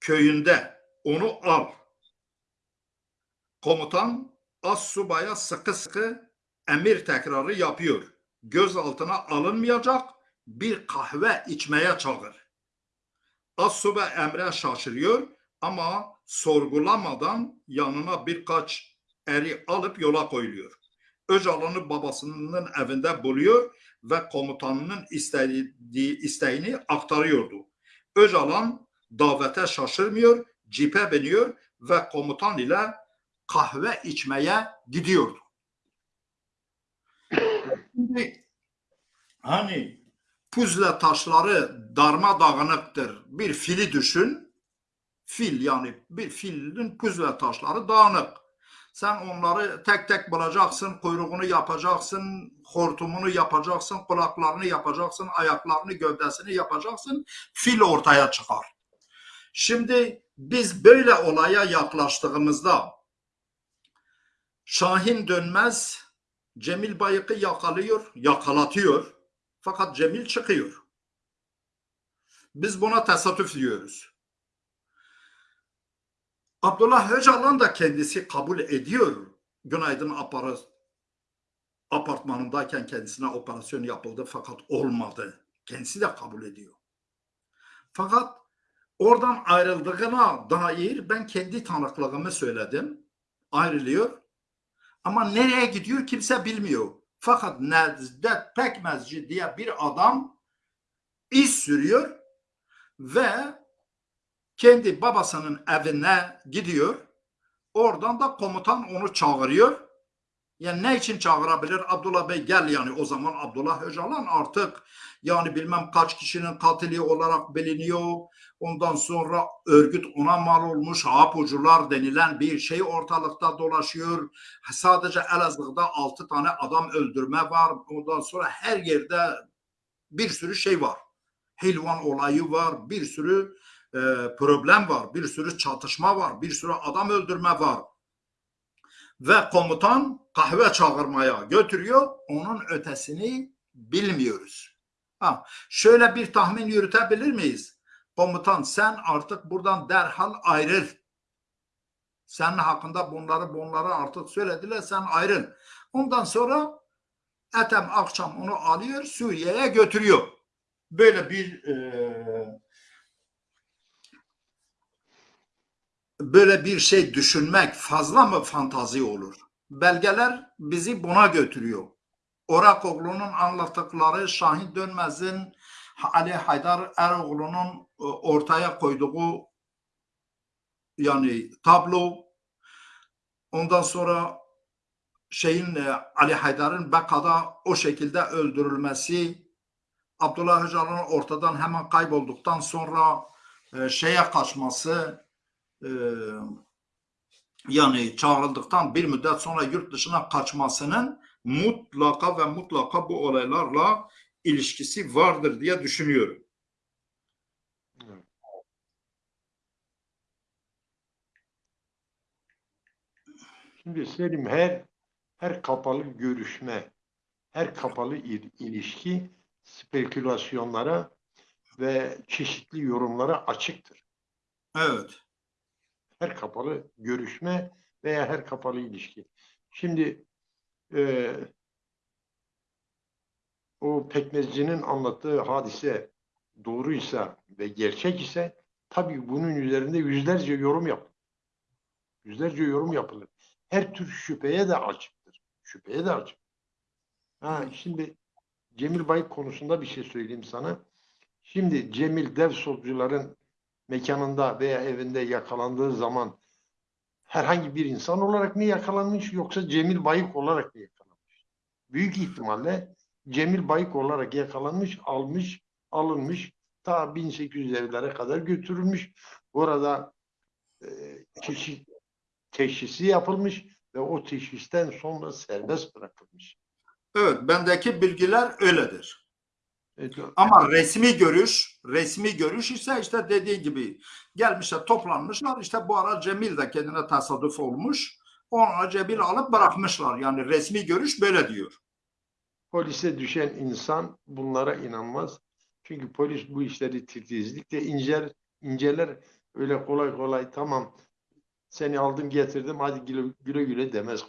köyünde onu al. Komutan Assubaya sıkı sıkı emir tekrarı yapıyor. Gözaltına alınmayacak bir kahve içmeye çağır. Assubay emre şaşırıyor ama sorgulamadan yanına birkaç eri alıp yola koyuluyor. Öcalan'ı babasının evinde buluyor ve komutanının istediği isteğini aktarıyordu. Öcalan davete şaşırmıyor, cipe biniyor ve komutan ile kahve içmeye gidiyordu. (laughs) Şimdi hani puzle taşları darmadağınıktır. Bir fili düşün. Fil yani bir filin puzle taşları dağınık. Sen onları tek tek bulacaksın, kuyruğunu yapacaksın, hortumunu yapacaksın, kulaklarını yapacaksın, ayaklarını, gövdesini yapacaksın. Fil ortaya çıkar. Şimdi biz böyle olaya yaklaştığımızda Şahin Dönmez Cemil Bayık'ı yakalıyor, yakalatıyor. Fakat Cemil çıkıyor. Biz buna tesadüf diyoruz. Abdullah Öcalan da kendisi kabul ediyor. Günaydın apartmanındayken kendisine operasyon yapıldı fakat olmadı. Kendisi de kabul ediyor. Fakat oradan ayrıldığına dair ben kendi tanıklığımı söyledim. Ayrılıyor. Ama nereye gidiyor kimse bilmiyor. Fakat Necdet Pekmezci diye bir adam iz sürüyor ve kendi babasının evine gidiyor. Oradan da komutan onu çağırıyor. Yani ne için çağırabilir? Abdullah Bey gel yani o zaman Abdullah Öcalan artık yani bilmem kaç kişinin katili olarak biliniyor. Ondan sonra örgüt ona mal olmuş. Hapucular denilen bir şey ortalıkta dolaşıyor. Sadece Elazığ'da altı tane adam öldürme var. Ondan sonra her yerde bir sürü şey var. Hilvan olayı var. Bir sürü e, problem var. Bir sürü çatışma var. Bir sürü adam öldürme var. Ve komutan kahve çağırmaya götürüyor. Onun ötesini bilmiyoruz. Ha, şöyle bir tahmin yürütebilir miyiz? Komutan sen artık buradan derhal ayrıl. Senin hakkında bunları bunları artık söylediler sen ayrıl. Ondan sonra Ethem akşam onu alıyor Suriye'ye götürüyor. Böyle bir e, böyle bir şey düşünmek fazla mı fantazi olur? Belgeler bizi buna götürüyor. Orakoğlu'nun anlattıkları Şahin Dönmez'in Ali Haydar Eroğlu'nun ortaya koyduğu yani tablo ondan sonra şeyin e, Ali Haydar'ın Beka'da o şekilde öldürülmesi Abdullah Öcalan'ın ortadan hemen kaybolduktan sonra e, şeye kaçması e, yani çağrıldıktan bir müddet sonra yurt dışına kaçmasının mutlaka ve mutlaka bu olaylarla ilişkisi vardır diye düşünüyorum. Şimdi Selim her her kapalı görüşme, her kapalı il- ilişki spekülasyonlara ve çeşitli yorumlara açıktır. Evet. Her kapalı görüşme veya her kapalı ilişki. Şimdi e, o pekmezcinin anlattığı hadise doğruysa ve gerçek ise tabii bunun üzerinde yüzlerce yorum yapılır. Yüzlerce yorum yapılır. Her tür şüpheye de açıktır. Şüpheye de açık. Ha, şimdi Cemil Bayık konusunda bir şey söyleyeyim sana. Şimdi Cemil dev solcuların mekanında veya evinde yakalandığı zaman herhangi bir insan olarak mı yakalanmış yoksa Cemil Bayık olarak mı yakalanmış? Büyük ihtimalle Cemil Bayık olarak yakalanmış, almış, alınmış. Ta 1800'lere kadar götürülmüş. Orada e, teşhisi yapılmış ve o teşhisten sonra serbest bırakılmış. Evet, bendeki bilgiler öyledir. Evet, Ama resmi görüş, resmi görüş ise işte dediği gibi gelmişler, toplanmışlar. İşte bu ara Cemil de kendine tesadüf olmuş. Ona Cemil alıp bırakmışlar. Yani resmi görüş böyle diyor. polise düşen insan bunlara inanmaz. Çünkü polis bu işleri titizlikle inceler, inceler. Öyle kolay kolay tamam seni aldım getirdim hadi güle güle, güle demez.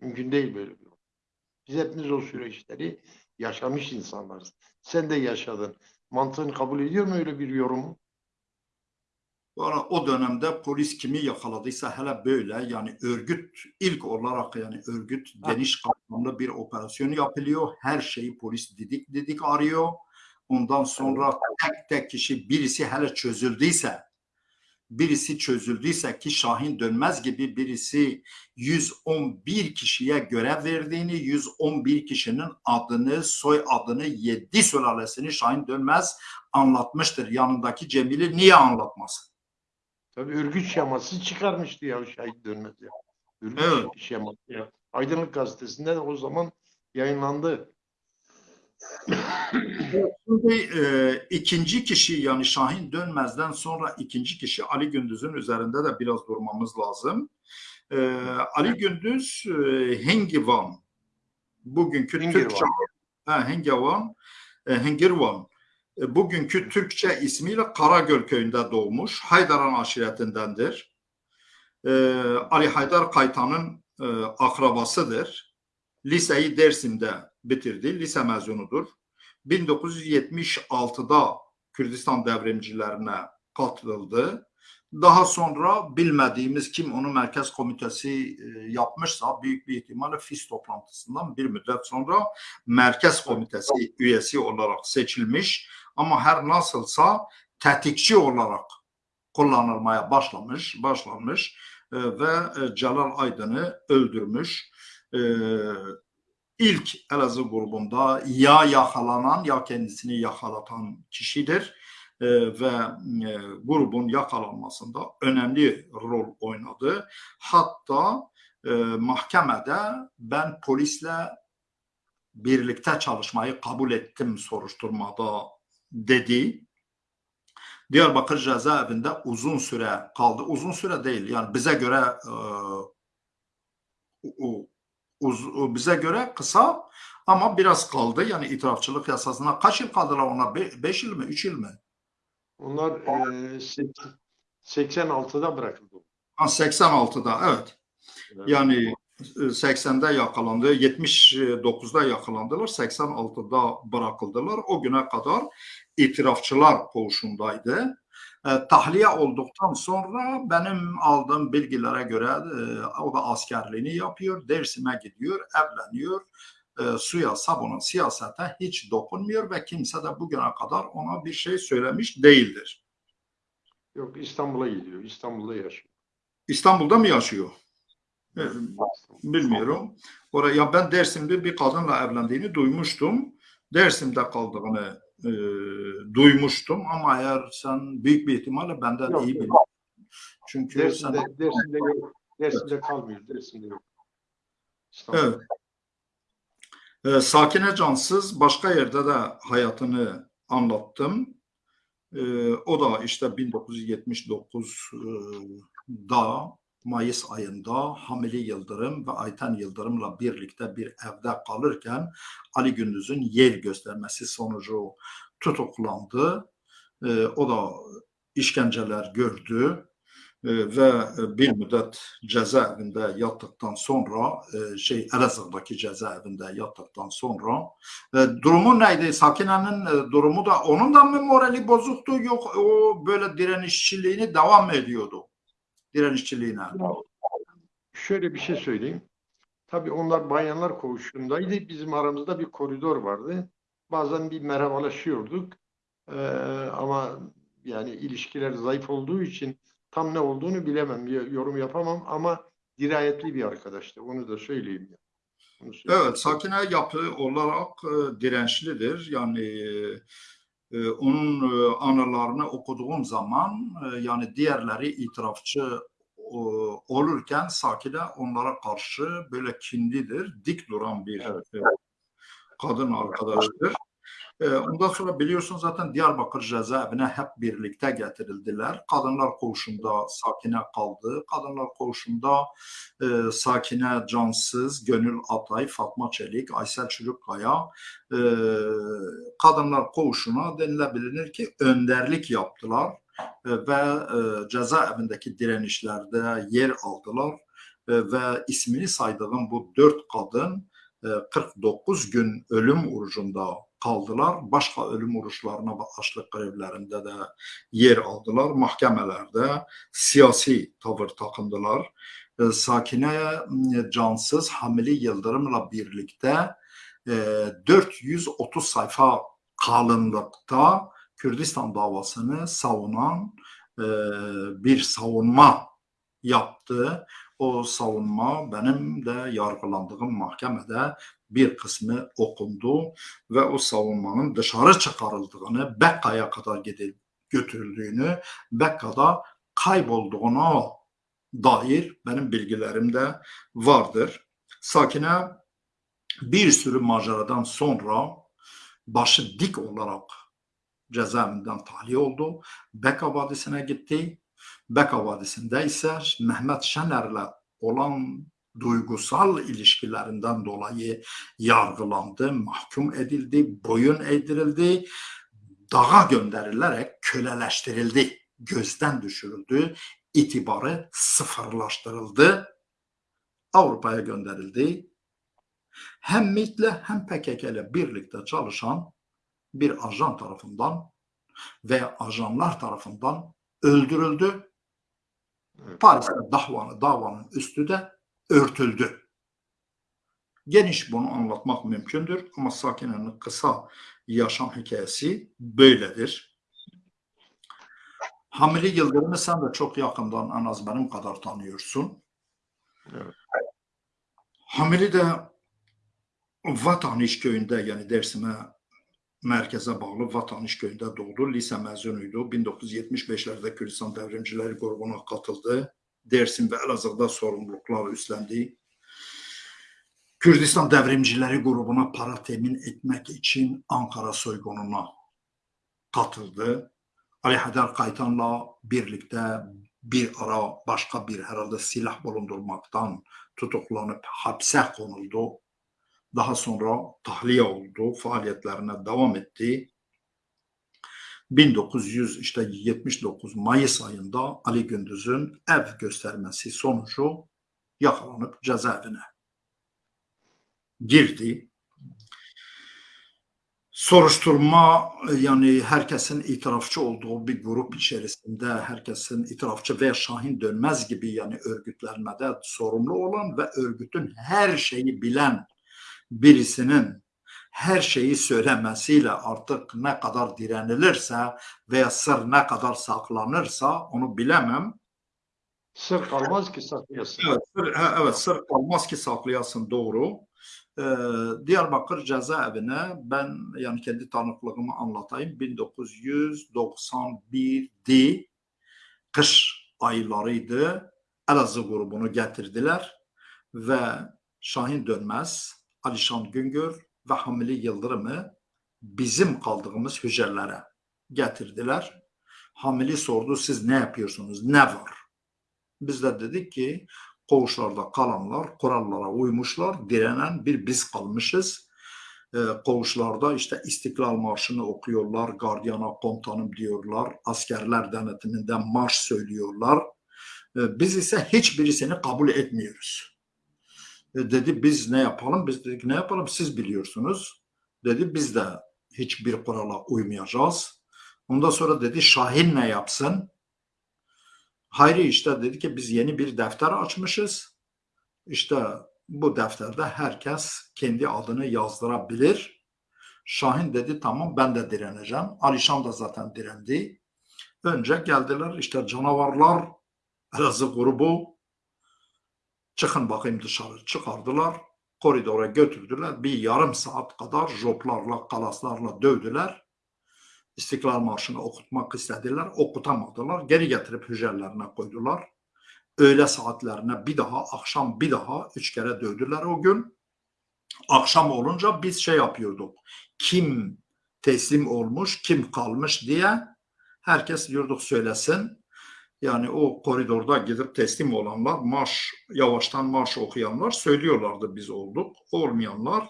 Mümkün değil böyle bir. Biz hepimiz o süreçleri yaşamış insanlarız. Sen de yaşadın. Mantığın kabul ediyor mu öyle bir yorumu? Valla o dönemde polis kimi yakaladıysa hele böyle yani örgüt ilk olarak yani örgüt geniş kapsamlı bir operasyon yapılıyor. Her şeyi polis didik didik arıyor. Ondan sonra tek tek kişi birisi hele çözüldüyse birisi çözüldüyse ki Şahin Dönmez gibi birisi 111 kişiye görev verdiğini, 111 kişinin adını, soy adını, 7 sülalesini Şahin Dönmez anlatmıştır. Yanındaki Cemil'i niye anlatmasın? Tabii örgüt şeması çıkarmıştı ya şahit dönmez ya. Örgüt Evet. şeması ya. Aydınlık Gazetesi'nde de o zaman yayınlandı. Şimdi e, ikinci kişi yani Şahin Dönmez'den sonra ikinci kişi Ali Gündüz'ün üzerinde de biraz durmamız lazım. E, Ali Gündüz e, Hengivan bugünkü Hengirvan. Türkçe ha, Hengivan e, Hengirvan e, bugünkü Türkçe ismiyle Karagöl köyünde doğmuş. Haydaran aşiretindendir. E, Ali Haydar Kaytan'ın e, akrabasıdır. Liseyi Dersim'de bitirdi. Lise mezunudur. 1976'da Kürdistan devrimcilerine katıldı. Daha sonra bilmediğimiz kim onu merkez komitesi e, yapmışsa büyük bir ihtimalle FİS toplantısından bir müddet sonra merkez komitesi üyesi olarak seçilmiş. Ama her nasılsa tetikçi olarak kullanılmaya başlamış, başlanmış e, ve e, Celal Aydın'ı öldürmüş. İlk Elazığ grubunda ya yakalanan ya kendisini yakalatan kişidir E, ve e, grubun yakalanmasında önemli rol oynadı. Hatta e, mahkemede ben polisle birlikte çalışmayı kabul ettim soruşturmada dedi. Diyarbakır cezaevinde uzun süre kaldı. Uzun süre değil yani bize göre e, u- uz- bize göre kısa ama biraz kaldı. Yani itirafçılık yasasına kaç yıl kaldılar ona? 5 yıl mı? 3 yıl mı? Onlar e, sek- 86'da bırakıldı. Ha, 86'da evet. Yani e, 80'de yakalandı, 79'da yakalandılar, 86'da bırakıldılar. O güne kadar itirafçılar koğuşundaydı. E, tahliye olduktan sonra benim aldığım bilgilere göre e, o da askerliğini yapıyor, Dersim'e gidiyor, evleniyor. E, suya, sabuna, siyasete hiç dokunmuyor ve kimse de bugüne kadar ona bir şey söylemiş değildir. Yok İstanbul'a gidiyor. İstanbul'da yaşıyor. İstanbul'da mı yaşıyor? E, İstanbul. Bilmiyorum. Oraya ben Dersim'de bir kadınla evlendiğini duymuştum. Dersim'de kaldığını e, duymuştum ama eğer sen büyük bir ihtimalle benden Yok, iyi biliyorsun. Çünkü Dersim'de, sen Dersim'de yok. Dersim'de kalmıyor. Dersim'de yok. İstanbul. evet. E, Sakine Cansız başka yerde de hayatını anlattım. E, o da işte 1979'da Mayıs ayında Hamili Yıldırım ve Ayten Yıldırım'la birlikte bir evde kalırken Ali Gündüz'ün yer göstermesi sonucu tutuklandı. E, o da işkenceler gördü E, ve bir müddet cezaevinde yattıktan sonra e, şey Elazığ'daki cezaevinde yattıktan sonra e, durumu neydi? Sakine'nin e, durumu da onun da mı morali bozuktu yok o böyle direnişçiliğini devam ediyordu? Direnişçiliğine. Şöyle bir şey söyleyeyim. Tabii onlar bayanlar koğuşundaydı. Bizim aramızda bir koridor vardı. Bazen bir merhabalaşıyorduk. Ee, ama yani ilişkiler zayıf olduğu için tam ne olduğunu bilemem. Yorum yapamam ama dirayetli bir arkadaştı. Onu da söyleyeyim. ya. Onu söyleyeyim. Evet, Sakine yapı olarak e, dirençlidir. Yani e, onun e, anılarını okuduğum zaman e, yani diğerleri itirafçı e, olurken Sakine onlara karşı böyle kinlidir, dik duran bir Evet. e, kadın arkadaştır. E, ondan sonra biliyorsun zaten Diyarbakır cezaevine hep birlikte getirildiler. Kadınlar koğuşunda Sakine kaldı. Kadınlar koğuşunda e, Sakine Cansız, Gönül Atay, Fatma Çelik, Aysel Çürükkaya e, kadınlar koğuşuna denilebilir ki önderlik yaptılar e, ve e, cezaevindeki direnişlerde yer aldılar E, ve ismini saydığım bu dört kadın e, 49 gün ölüm orucunda kaldılar. Başka ölüm oruçlarına ve açlık grevlerinde de yer aldılar. Mahkemelerde siyasi tavır takındılar. E, Sakine Cansız Hamili Yıldırım'la birlikte e, 430 sayfa kalınlıkta Kürdistan davasını savunan e, bir savunma yaptı. O savunma benim de yargılandığım mahkemede bir kısmı okundu ve o savunmanın dışarı çıkarıldığını, Bekka'ya kadar gidip götürüldüğünü, Bekka'da kaybolduğuna dair benim bilgilerim de vardır. Sakine bir sürü maceradan sonra başı dik olarak cezaevinden tahliye oldu. Beka Vadisi'ne gitti. Beka Vadisi'nde ise Mehmet Şener'le olan duygusal ilişkilerinden dolayı yargılandı, mahkum edildi, boyun eğdirildi, dağa gönderilerek köleleştirildi, gözden düşürüldü, itibarı sıfırlaştırıldı, Avrupa'ya gönderildi. Hem MİT'le hem PKK ile birlikte çalışan bir ajan tarafından veya ajanlar tarafından öldürüldü. Paris'te davanı, davanın üstü de örtüldü. Geniş bunu anlatmak mümkündür ama Sakine'nin kısa yaşam hikayesi böyledir. Hamili Yıldırım'ı sen de çok yakından en az benim kadar tanıyorsun. Evet. Hamili de Vatan İş Köyü'nde yani Dersim'e merkeze bağlı Vatan İş Köyü'nde doğdu. Lise mezunuydu. 1975'lerde Kürdistan Devrimcileri grubuna katıldı. Dersim ve Elazığ'da sorumluluklar üstlendi. Kürdistan Devrimcileri grubuna para temin etmek için Ankara soygununa katıldı. Ali Haydar Kaytan'la birlikte bir ara başka bir herhalde silah bulundurmaktan tutuklanıp hapse konuldu. Daha sonra tahliye oldu, faaliyetlerine devam etti. 1979 Mayıs ayında Ali Gündüz'ün ev göstermesi sonucu yakalanıp cezaevine girdi. Soruşturma yani herkesin itirafçı olduğu bir grup içerisinde herkesin itirafçı veya Şahin Dönmez gibi yani örgütlenmede sorumlu olan ve örgütün her şeyi bilen birisinin her şeyi söylemesiyle artık ne kadar direnilirse veya sır ne kadar saklanırsa onu bilemem. Sır kalmaz ki saklayasın. Evet, sır, evet sır kalmaz ki saklayasın doğru. Ee, Diyarbakır cezaevine ben yani kendi tanıklığımı anlatayım. 1991'di. Kış aylarıydı. Elazığ grubunu getirdiler ve Şahin Dönmez, Alişan Güngör ve Hamili Yıldırım'ı bizim kaldığımız hücrelere getirdiler. Hamili sordu siz ne yapıyorsunuz? Ne var? Biz de dedik ki koğuşlarda kalanlar kurallara uymuşlar. Direnen bir biz kalmışız. Ee, koğuşlarda işte İstiklal Marşı'nı okuyorlar. Gardiyana komutanım diyorlar. Askerler denetiminden marş söylüyorlar. Ee, biz ise hiçbirisini kabul etmiyoruz. E, dedi biz ne yapalım? Biz dedik ne yapalım? Siz biliyorsunuz. Dedi biz de hiçbir kurala uymayacağız. Ondan sonra dedi Şahin ne yapsın? Hayri işte dedi ki biz yeni bir defter açmışız. İşte bu defterde herkes kendi adını yazdırabilir. Şahin dedi tamam ben de direneceğim. Alişan da zaten direndi. Önce geldiler işte canavarlar Elazığ grubu çıkın bakayım dışarı çıkardılar. Koridora götürdüler. Bir yarım saat kadar joplarla, kalaslarla dövdüler. İstiklal Marşı'nı okutmak istediler. Okutamadılar. Geri getirip hücrelerine koydular. Öğle saatlerine bir daha, akşam bir daha üç kere dövdüler o gün. Akşam olunca biz şey yapıyorduk. Kim teslim olmuş, kim kalmış diye herkes diyorduk söylesin. Yani o koridorda gidip teslim olanlar, marş, yavaştan marş okuyanlar söylüyorlardı biz olduk. Olmayanlar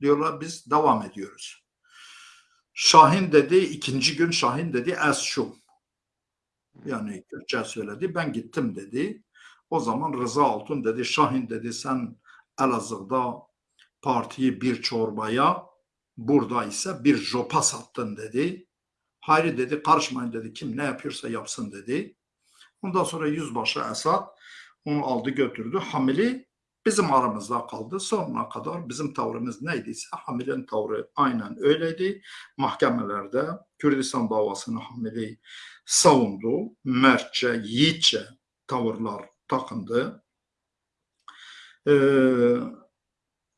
diyorlar biz devam ediyoruz. Şahin dedi, ikinci gün Şahin dedi es şum. Yani Kürtçe söyledi, ben gittim dedi. O zaman Rıza Altun dedi, Şahin dedi sen Elazığ'da partiyi bir çorbaya, burada ise bir jopa sattın dedi. Hayri dedi karışmayın dedi kim ne yapıyorsa yapsın dedi. Ondan sonra yüzbaşı Esad onu aldı götürdü. Hamili bizim aramızda kaldı. Sonuna kadar bizim tavrımız neydiyse Hamil'in tavrı aynen öyleydi. Mahkemelerde Kürdistan davasını Hamili savundu. Mertçe, yiğitçe tavırlar takındı. Ee,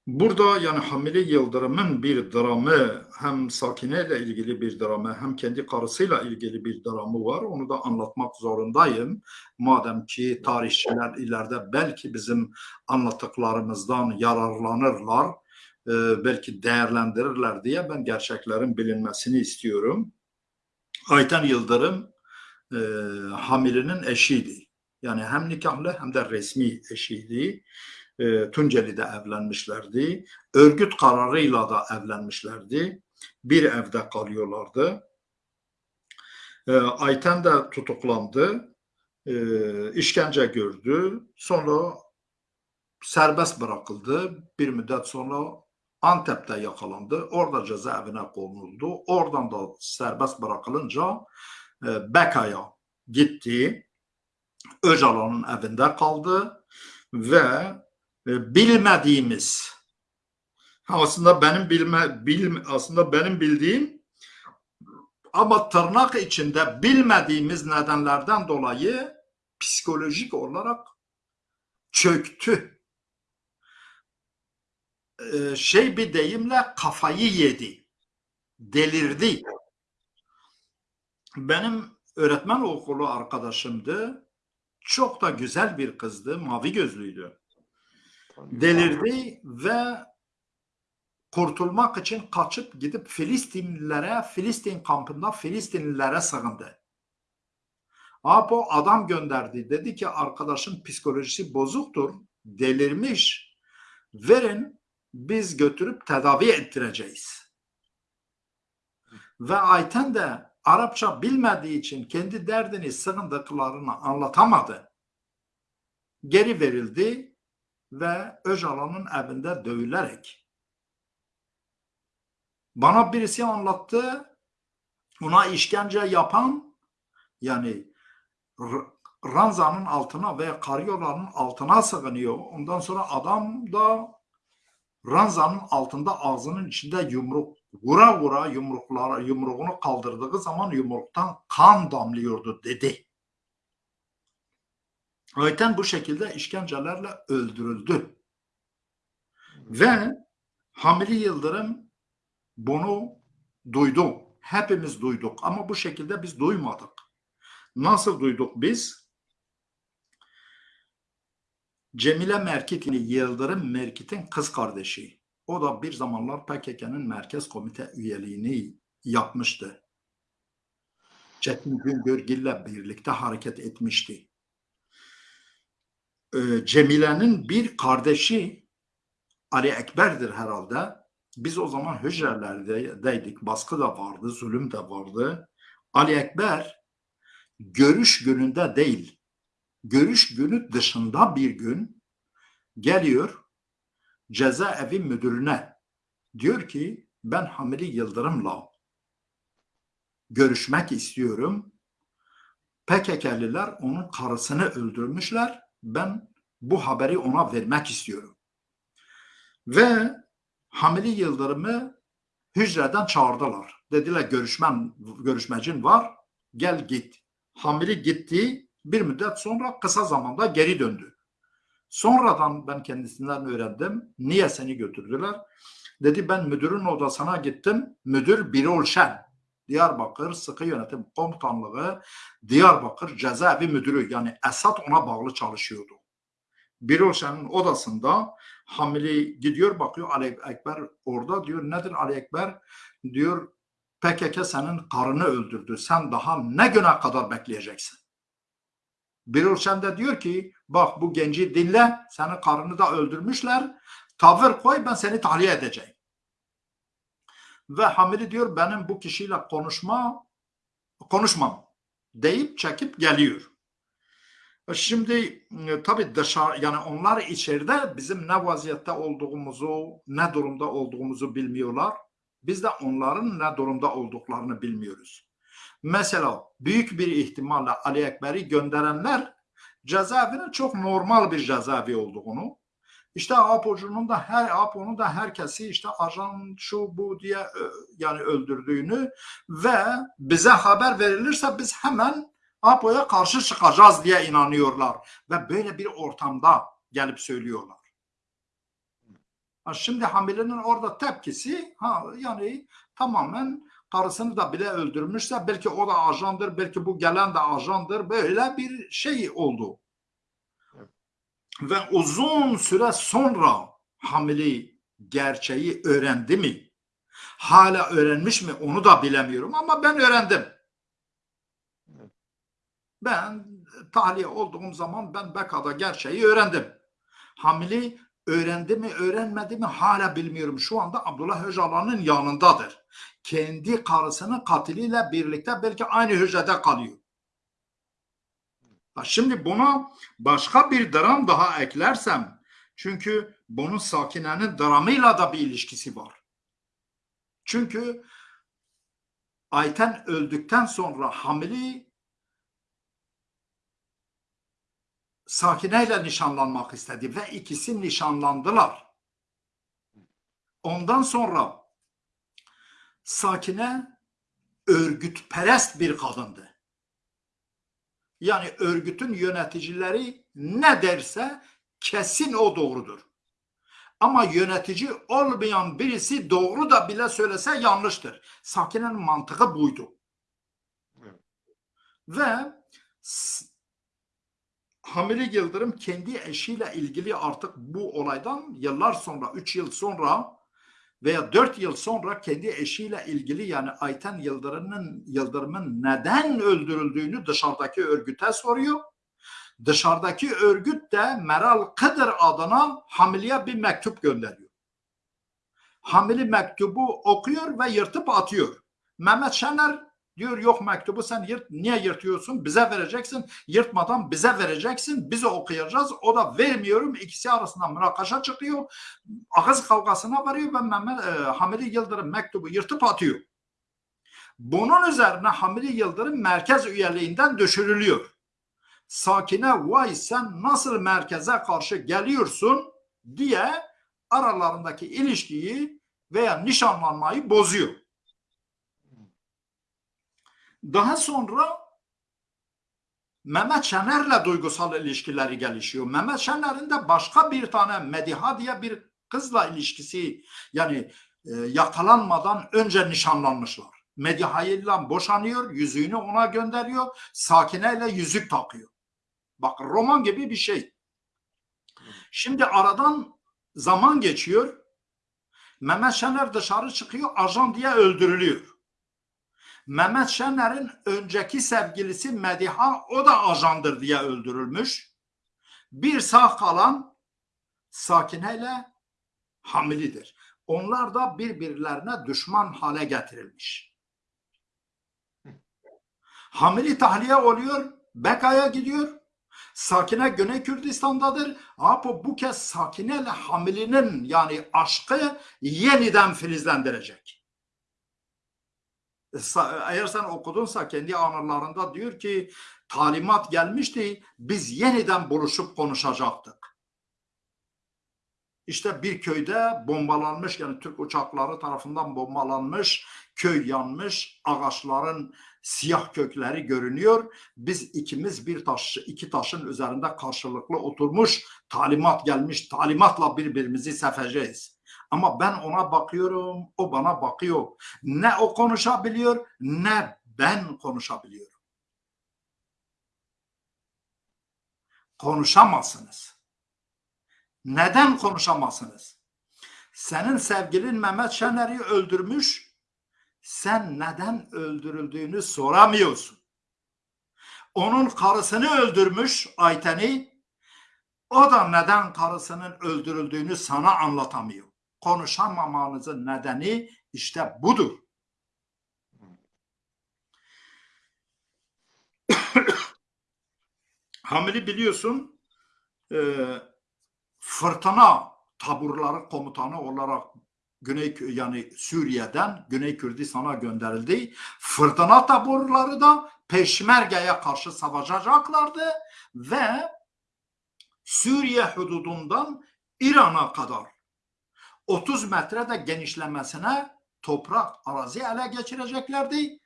Burada yani Hamili Yıldırım'ın bir dramı hem Sakine ile ilgili bir dramı hem kendi karısıyla ilgili bir dramı var. Onu da anlatmak zorundayım. Madem ki tarihçiler ileride belki bizim anlattıklarımızdan yararlanırlar, e, belki değerlendirirler diye ben gerçeklerin bilinmesini istiyorum. Ayten Yıldırım e, Hamili'nin eşiydi. Yani hem nikahlı hem de resmi eşiydi e, Tunceli'de evlenmişlerdi. Örgüt kararıyla da evlenmişlerdi. Bir evde kalıyorlardı. E, Ayten de tutuklandı. E, işkence gördü. Sonra serbest bırakıldı. Bir müddet sonra Antep'te yakalandı. Orada cezaevine konuldu. Oradan da serbest bırakılınca e, Beka'ya gitti. Öcalan'ın evinde kaldı ve bilmediğimiz aslında benim bilme bilme, aslında benim bildiğim ama tırnak içinde bilmediğimiz nedenlerden dolayı psikolojik olarak çöktü. Ee, şey bir deyimle kafayı yedi. Delirdi. Benim öğretmen okulu arkadaşımdı. Çok da güzel bir kızdı. Mavi gözlüydü delirdi ve kurtulmak için kaçıp gidip Filistinlilere, Filistin kampında Filistinlilere sığındı. Apo adam gönderdi. Dedi ki arkadaşın psikolojisi bozuktur, delirmiş. Verin biz götürüp tedavi ettireceğiz. Ve Ayten de Arapça bilmediği için kendi derdini, sığındıklarını anlatamadı. Geri verildi ve Öcalan'ın evinde dövülerek. Bana birisi anlattı, ona işkence yapan yani ranzanın altına veya karyolanın altına sığınıyor. Ondan sonra adam da ranzanın altında ağzının içinde yumruk vura vura yumruklara yumruğunu kaldırdığı zaman yumruktan kan damlıyordu dedi. Ayten bu şekilde işkencelerle öldürüldü. Ve Hamili Yıldırım bunu duydu. Hepimiz duyduk ama bu şekilde biz duymadık. Nasıl duyduk biz? Cemile Merkit Yıldırım Merkit'in kız kardeşi. O da bir zamanlar PKK'nın merkez komite üyeliğini yapmıştı. Çetin Güngörgil'le birlikte hareket etmişti. Ee, Cemile'nin bir kardeşi Ali Ekber'dir herhalde. Biz o zaman hücrelerdeydik. Baskı da vardı, zulüm de vardı. Ali Ekber görüş gününde değil, görüş günü dışında bir gün geliyor cezaevi müdürüne. Diyor ki ben Hamili Yıldırım'la görüşmek istiyorum. PKK'liler onun karısını öldürmüşler ben bu haberi ona vermek istiyorum. Ve Hamili Yıldırım'ı hücreden çağırdılar. Dediler görüşmen, görüşmecin var gel git. Hamili gitti bir müddet sonra kısa zamanda geri döndü. Sonradan ben kendisinden öğrendim. Niye seni götürdüler? Dedi ben müdürün odasına gittim. Müdür Birol Şen. Diyarbakır Sıkı Yönetim Komutanlığı Diyarbakır Cezaevi Müdürü yani Esat ona bağlı çalışıyordu. Birolşen'in odasında Hamili gidiyor bakıyor Ali Ekber orada diyor nedir Ali Ekber diyor PKK senin karını öldürdü sen daha ne güne kadar bekleyeceksin? Birolşen de diyor ki bak bu genci dinle senin karını da öldürmüşler tavır koy ben seni tahliye edeceğim. Ve Hamili diyor benim bu kişiyle konuşma konuşmam deyip çekip geliyor. Şimdi e, tabii dışarı yani onlar içeride bizim ne vaziyette olduğumuzu, ne durumda olduğumuzu bilmiyorlar. Biz de onların ne durumda olduklarını bilmiyoruz. Mesela büyük bir ihtimalle Ali Ekber'i gönderenler cezaevinin çok normal bir cezaevi olduğunu, işte Apo'cunun da her Apo'nun da herkesi işte ajan şu bu diye ö, yani öldürdüğünü ve bize haber verilirse biz hemen Apo'ya karşı çıkacağız diye inanıyorlar ve böyle bir ortamda gelip söylüyorlar. Şimdi Hamile'nin orada tepkisi ha yani tamamen karısını da bile öldürmüşse belki o da ajandır, belki bu gelen de ajandır. Böyle bir şey oldu. Ve uzun süre sonra Hamile gerçeği öğrendi mi? Hala öğrenmiş mi onu da bilemiyorum ama ben öğrendim. Ben tahliye olduğum zaman ben Beka'da gerçeği öğrendim. Hamile öğrendi mi öğrenmedi mi hala bilmiyorum. Şu anda Abdullah Öcalan'ın yanındadır. Kendi karısının katiliyle birlikte belki aynı hücrede kalıyor. Ha, Şimdi buna başka bir dram daha eklersem çünkü bunun Sakine'nin dramıyla da bir ilişkisi var. Çünkü Ayten öldükten sonra Hamili Sakine nişanlanmak istedi ve ikisi nişanlandılar. Ondan sonra Sakine örgütperest bir kadındı. Yani örgütün yöneticileri ne derse kesin o doğrudur. Ama yönetici olmayan birisi doğru da bile söylese yanlıştır. Sakine'nin mantığı buydu. Evet. Ve Hamile Yıldırım kendi eşiyle ilgili artık bu olaydan yıllar sonra, 3 yıl sonra veya 4 yıl sonra kendi eşiyle ilgili yani Ayten Yıldırım'ın Yıldırım'ın neden öldürüldüğünü dışarıdaki örgüte soruyor. Dışarıdaki örgüt de Meral Kıdır adına Hamile'ye bir mektup gönderiyor. Hamile mektubu okuyor ve yırtıp atıyor. Mehmet Şener diyor yok mektubu sen yırt, niye yırtıyorsun? Bize vereceksin. Yırtmadan bize vereceksin. Biz okuyacağız. O da vermiyorum. İkisi arasında münakaşa çıkıyor. Ağız kavgasına varıyor ve Mehmet e, Hamile Yıldırım mektubu yırtıp atıyor. Bunun üzerine Hamile Yıldırım merkez üyeliğinden düşürülüyor. Sakine vay sen nasıl merkeze karşı geliyorsun diye aralarındaki ilişkiyi veya nişanlanmayı bozuyor. Daha sonra Mehmet Şener'le duygusal ilişkileri gelişiyor. Mehmet Şener'in de başka bir tane Mediha diye bir kızla ilişkisi yani e, yakalanmadan önce nişanlanmışlar. Mediha ile boşanıyor, yüzüğünü ona gönderiyor, Sakine ile yüzük takıyor. Bak roman gibi bir şey. Şimdi aradan zaman geçiyor. Mehmet Şener dışarı çıkıyor, ajan diye öldürülüyor. Mehmet Şener'in önceki sevgilisi Mediha o da ajandır diye öldürülmüş. Bir sağ kalan Sakine ile Hamilidir. Onlar da birbirlerine düşman hale getirilmiş. Hamili tahliye oluyor, Beka'ya gidiyor. Sakine Güney Kürdistan'dadır. Ama bu kez Sakine Hamili'nin yani aşkı yeniden filizlendirecek. Eğer sen okudunsa kendi anılarında diyor ki talimat gelmişti biz yeniden buluşup konuşacaktık. İşte bir köyde bombalanmış yani Türk uçakları tarafından bombalanmış, köy yanmış, ağaçların siyah kökleri görünüyor. Biz ikimiz bir taş, iki taşın üzerinde karşılıklı oturmuş, talimat gelmiş, talimatla birbirimizi seveceğiz. Ama ben ona bakıyorum, o bana bakıyor. Ne o konuşabiliyor, ne ben konuşabiliyorum. Konuşamazsınız. Neden konuşamazsınız? Senin sevgilin Mehmet Şener'i öldürmüş, sen neden öldürüldüğünü soramıyorsun. Onun karısını öldürmüş Ayten'i, o da neden karısının öldürüldüğünü sana anlatamıyor. Konuşamamanızın nedeni işte budur. (coughs) Hamili biliyorsun e, fırtına taburları komutanı olarak Güney yani Suriye'den Güney Kürdistan'a gönderildi. Fırtına taburları da Peşmerge'ye karşı savaşacaklardı ve Suriye hududundan İran'a kadar 30 metrede genişlemesine toprak arazi ele geçireceklerdi.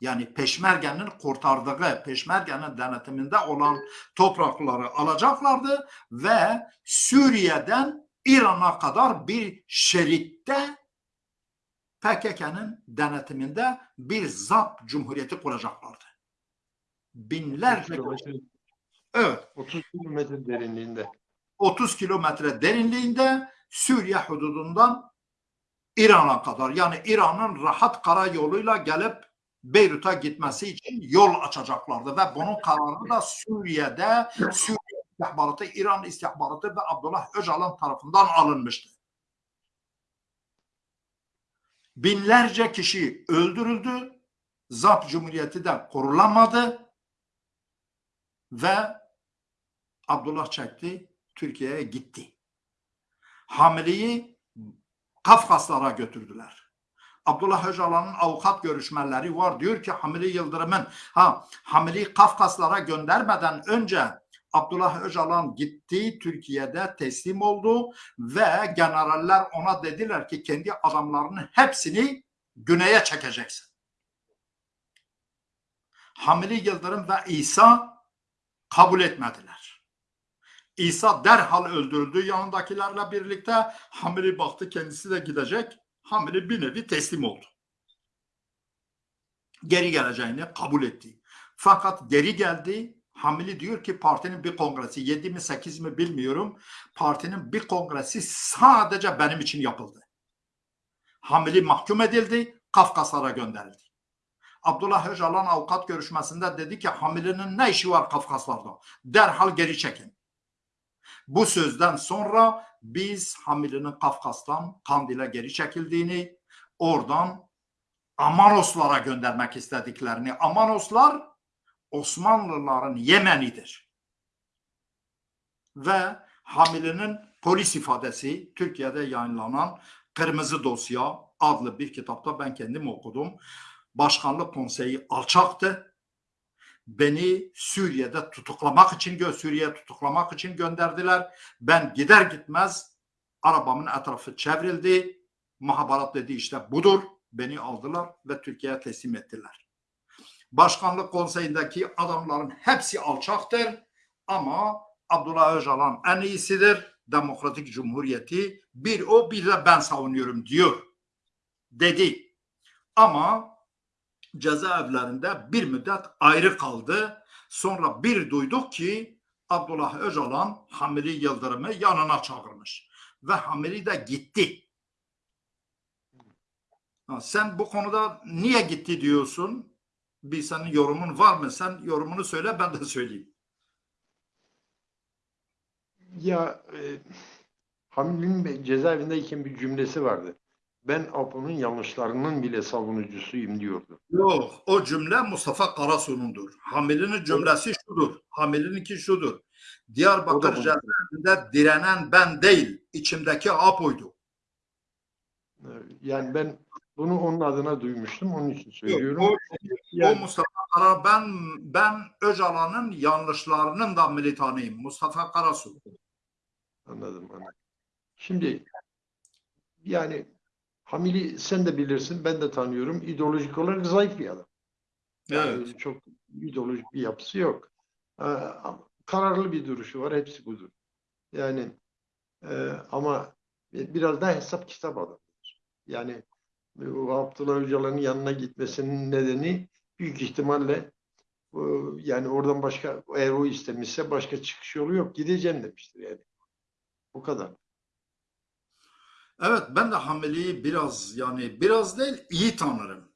Yani Peşmerge'nin kurtardığı, Peşmerge'nin denetiminde olan toprakları alacaklardı ve Suriye'den İran'a kadar bir şeritte PKK'nın denetiminde bir ZAP Cumhuriyeti kuracaklardı. Binlerce, evet 30 kilometre derinliğinde. 30 kilometre derinliğinde Suriye hududundan İran'a kadar yani İran'ın rahat karayoluyla gelip Beyrut'a gitmesi için yol açacaklardı ve bunun kararı da Suriye'de Suriye istihbaratı, İran istihbaratı ve Abdullah Öcalan tarafından alınmıştı. Binlerce kişi öldürüldü. ZAP Cumhuriyeti de kurulamadı ve Abdullah çekti, Türkiye'ye gitti. Hamileyi Kafkaslara götürdüler. Abdullah Öcalan'ın avukat görüşmeleri var. Diyor ki Hamili Yıldırım'ın ha Hamili Kafkaslara göndermeden önce Abdullah Öcalan gitti Türkiye'de teslim oldu ve generaller ona dediler ki kendi adamlarının hepsini güneye çekeceksin. Hamili Yıldırım ve İsa kabul etmediler. İsa derhal öldürüldü yanındakilerle birlikte. Hamili baktı kendisi de gidecek. Hamili bir nevi teslim oldu. Geri geleceğini kabul etti. Fakat geri geldi. Hamili diyor ki partinin bir kongresi 7 mi 8 mi bilmiyorum. Partinin bir kongresi sadece benim için yapıldı. Hamili mahkum edildi. Kafkaslara gönderildi. Abdullah Öcalan avukat görüşmesinde dedi ki Hamile'nin ne işi var Kafkaslarda? Derhal geri çekin. Bu sözden sonra biz Hamile'nin Kafkas'tan Kandil'e geri çekildiğini, oradan Amanoslara göndermek istediklerini, Amanoslar Osmanlıların Yemen'idir. Ve Hamile'nin polis ifadesi Türkiye'de yayınlanan Kırmızı Dosya adlı bir kitapta ben kendim okudum. Başkanlık konseyi alçaktı. Beni Suriye'de tutuklamak için, gö Suriye'ye tutuklamak için gönderdiler. Ben gider gitmez arabamın etrafı çevrildi. Muhabarat dedi işte budur. Beni aldılar ve Türkiye'ye teslim ettiler. Başkanlık konseyindeki adamların hepsi alçaktır ama Abdullah Öcalan en iyisidir. Demokratik Cumhuriyeti bir o bir de ben savunuyorum diyor. Dedi. Ama cezaevlerinde bir müddet ayrı kaldı. Sonra bir duyduk ki Abdullah Öcalan Hamili Yıldırım'ı yanına çağırmış. Ve Hamili de gitti. Sen bu konuda niye gitti diyorsun? Bir senin yorumun var mı? Sen yorumunu söyle ben de (laughs) söyleyeyim. Ya e, Hamil'in cezaevindeyken bir cümlesi vardı. Ben Apo'nun yanlışlarının bile savunucusuyum diyordu. Yok o cümle Mustafa Karasu'nundur. Hamili'nin cümlesi şudur. Hamili'ninki şudur. Diyarbakır cezaevinde direnen ben değil, içimdeki Apo'ydu. Yani ben bunu onun adına duymuştum. Onun için söylüyorum. O, o Yani- Mustafa Kara ben ben Öcalan'ın yanlışlarının da militanıyım. Mustafa Karasu. Anladım, anladım. Şimdi yani Hamil'i sen de bilirsin, ben de tanıyorum. İdeolojik olarak zayıf bir adam. Yani Evet. çok ideolojik bir yapısı yok. Ee, kararlı bir duruşu var, hepsi budur. Yani e, ama biraz daha hesap kitap adamıdır. Yani bu Abdullah Öcalan'ın yanına gitmesinin nedeni büyük ihtimalle e, yani oradan başka eğer o istemişse başka çıkış yolu yok. Gideceğim demiştir yani. Bu kadar. Evet ben de Hamili'yi biraz yani biraz değil iyi tanırım.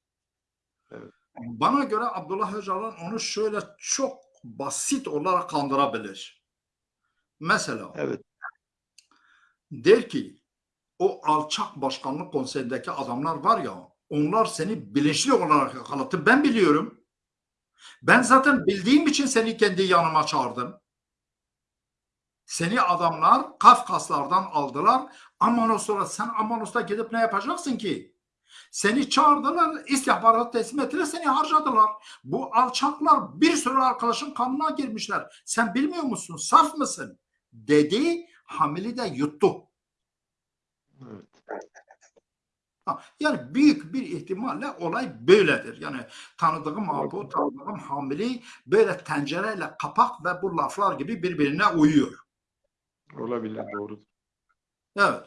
Evet. Bana göre Abdullah Öcalan onu şöyle çok basit olarak kandırabilir. Mesela Evet. der ki o alçak başkanlık konseyindeki adamlar var ya onlar seni bilinçli olarak yakalattı. Ben biliyorum. Ben zaten bildiğim için seni kendi yanıma çağırdım. Seni adamlar Kafkaslardan aldılar. Amanos'a sen Amanos'ta gidip ne yapacaksın ki? Seni çağırdılar, istihbarat teslim ettiler, seni harcadılar. Bu alçaklar bir sürü arkadaşın kanına girmişler. Sen bilmiyor musun? Saf mısın? Dedi, Hamili de yuttu. Evet. Ha, Yani büyük bir ihtimalle olay böyledir. Yani tanıdığım Apo, tanıdığım Hamili böyle tencereyle kapak ve bu laflar gibi birbirine uyuyor. Olabilir doğru. Evet.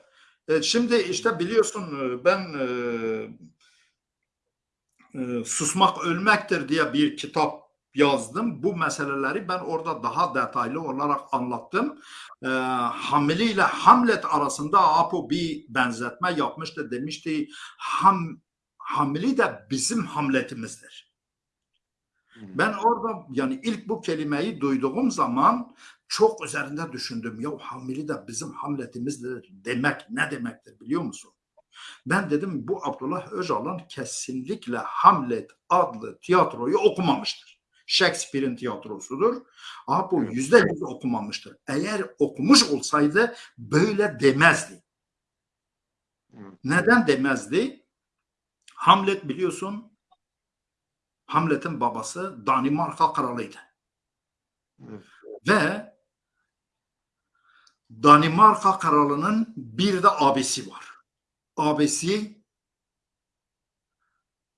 E, şimdi işte biliyorsun e, ben e, e, Susmak Ölmektir diye bir kitap yazdım. Bu meseleleri ben orada daha detaylı olarak anlattım. E, Hamili ile Hamlet arasında Apo bir benzetme yapmıştı. Demişti Ham, Hamili de bizim Hamlet'imizdir. Ben orada yani ilk bu kelimeyi duyduğum zaman çok üzerinde düşündüm. Ya Hamili de bizim Hamlet'imizdir demek ne demektir biliyor musun? Ben dedim bu Abdullah Öcalan kesinlikle Hamlet adlı tiyatroyu okumamıştır. Shakespeare'in tiyatrosudur. Ama bu yüzde yüz okumamıştır. Eğer okumuş olsaydı böyle demezdi. Neden demezdi? Hamlet biliyorsun Hamlet'in babası Danimarka kralıydı. Ve Danimarka kralının bir de abisi var. Abisi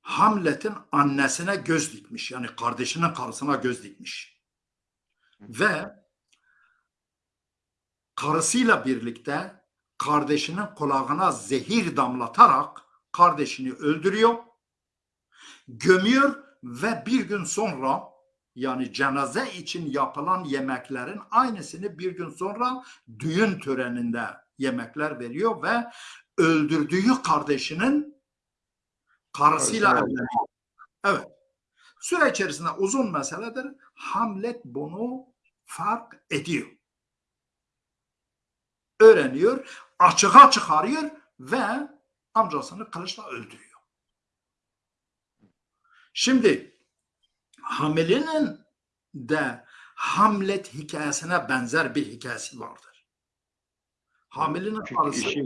Hamlet'in annesine göz dikmiş. Yani kardeşinin karısına göz dikmiş. Ve karısıyla birlikte kardeşinin kulağına zehir damlatarak kardeşini öldürüyor, gömüyor ve bir gün sonra yani cenaze için yapılan yemeklerin aynısını bir gün sonra düğün töreninde yemekler veriyor ve öldürdüğü kardeşinin karısıyla evleniyor. Evet. Süre içerisinde uzun meseledir. Hamlet bunu fark ediyor. Öğreniyor, açığa çıkarıyor ve amcasını kılıçla öldürüyor. Şimdi Hamili'nin de Hamlet hikayesine benzer bir hikayesi vardır. Hamili'nin karısı, eşi,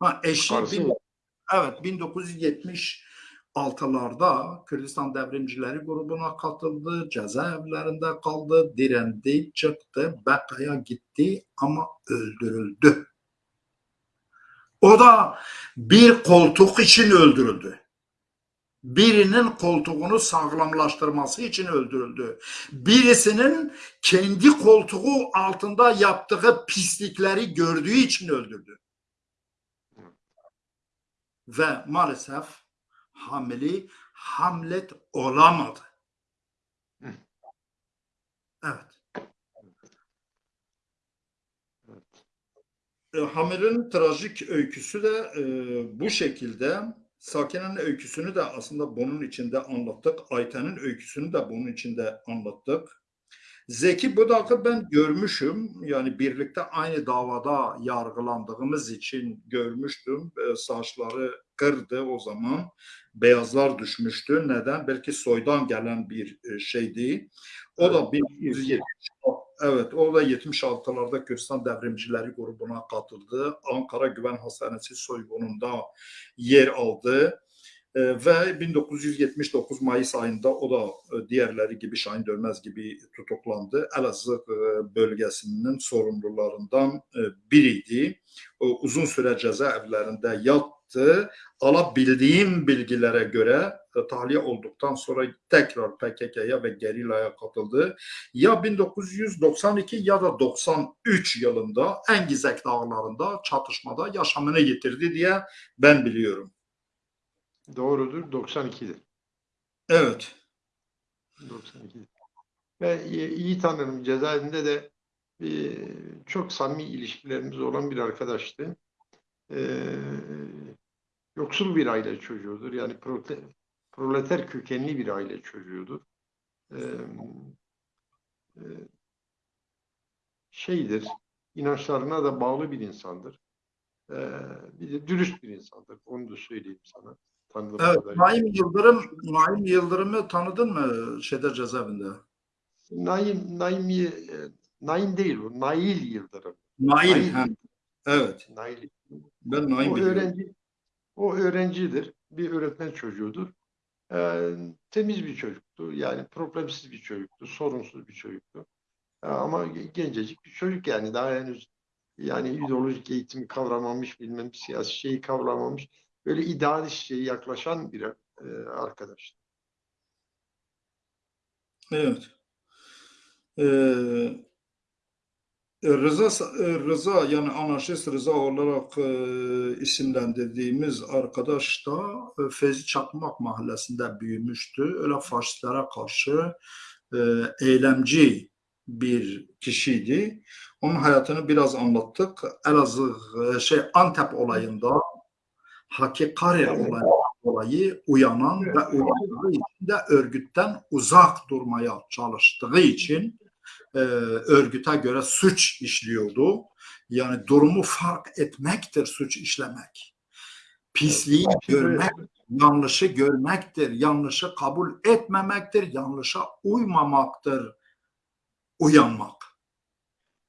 ha, eşi karısı bin- evet 1976'larda Kürdistan Devrimcileri grubuna katıldı, cezaevlerinde kaldı, direndi, çıktı, Bekka'ya gitti ama öldürüldü. O da bir koltuk için öldürüldü birinin koltuğunu sağlamlaştırması için öldürüldü. Birisinin kendi koltuğu altında yaptığı pislikleri gördüğü için öldürdü. Ve maalesef Hamili Hamlet olamadı. Evet. E, Hamil'in trajik öyküsü de e, bu şekilde. Sakine'nin öyküsünü de aslında bunun içinde anlattık. Ayten'in öyküsünü de bunun içinde anlattık. Zeki Budak'ı ben görmüşüm. Yani birlikte aynı davada yargılandığımız için görmüştüm. E, saçları kırdı o zaman. Beyazlar düşmüştü. Neden? Belki soydan gelen bir e, şeydi. O da 1970 Evet, o da 76'larda Kürdistan Devrimcileri grubuna katıldı. Ankara Güven Hastanesi soygununda yer aldı. Ee, ve 1979 Mayıs ayında o da e, diğerleri gibi Şahin Dönmez gibi tutuklandı. Elazığ e, bölgesinin sorumlularından e, biriydi. Uzun süre cezaevlerinde yattı. Alabildiğim bilgilere göre e, tahliye olduktan sonra tekrar PKK'ya ve gerilaya katıldı. Ya 1992 ya da 93 yılında Engizek dağlarında çatışmada yaşamını yitirdi diye ben biliyorum. Doğrudur 92'dir. Evet. 92'dir. Ve iyi, iyi tanırım cezaevinde de e, çok samimi ilişkilerimiz olan bir arkadaştı. E, yoksul bir aile çocuğudur. Yani proleter kökenli bir aile çocuğudur. E, e, şeydir, inançlarına da bağlı bir insandır. E, bir de dürüst bir insandır. Onu da söyleyeyim sana. Tanıdığım Evet, kadarıyla. Naim Yıldırım, Naim Yıldırım'ı tanıdın mı şeyde cezaevinde? Naim, Naim, e, Naim değil o. Nail Yıldırım. Nail. Nail. ha. Evet. Nail. Ben Naim O biliyorum. öğrenci, o öğrencidir. Bir öğretmen çocuğudur. Ee, temiz bir çocuktu. Yani problemsiz bir çocuktu. Sorunsuz bir çocuktu. Ee, ama gencecik bir çocuk yani daha henüz yani ideolojik eğitimi kavramamış, bilmem siyasi şeyi kavramamış. Böyle idealist şeye yaklaşan bir e, arkadaş. Evet. Ee, Rıza, Rıza yani anarşist Rıza olarak e, isimlendirdiğimiz arkadaş da e, Fevzi Çakmak mahallesinde büyümüştü. Öyle faşistlere karşı e, eylemci bir kişiydi. Onun hayatını biraz anlattık. Elazığ e, şey Antep olayında Hakkari Evet. olayı, olayı uyanan ve uyandığı için de örgütten uzak durmaya çalıştığı için e, örgüte göre suç işliyordu. Yani durumu fark etmektir suç işlemek. Pisliği görmek, yanlışı görmektir. Yanlışı kabul etmemektir. Yanlışa uymamaktır. Uyanmak.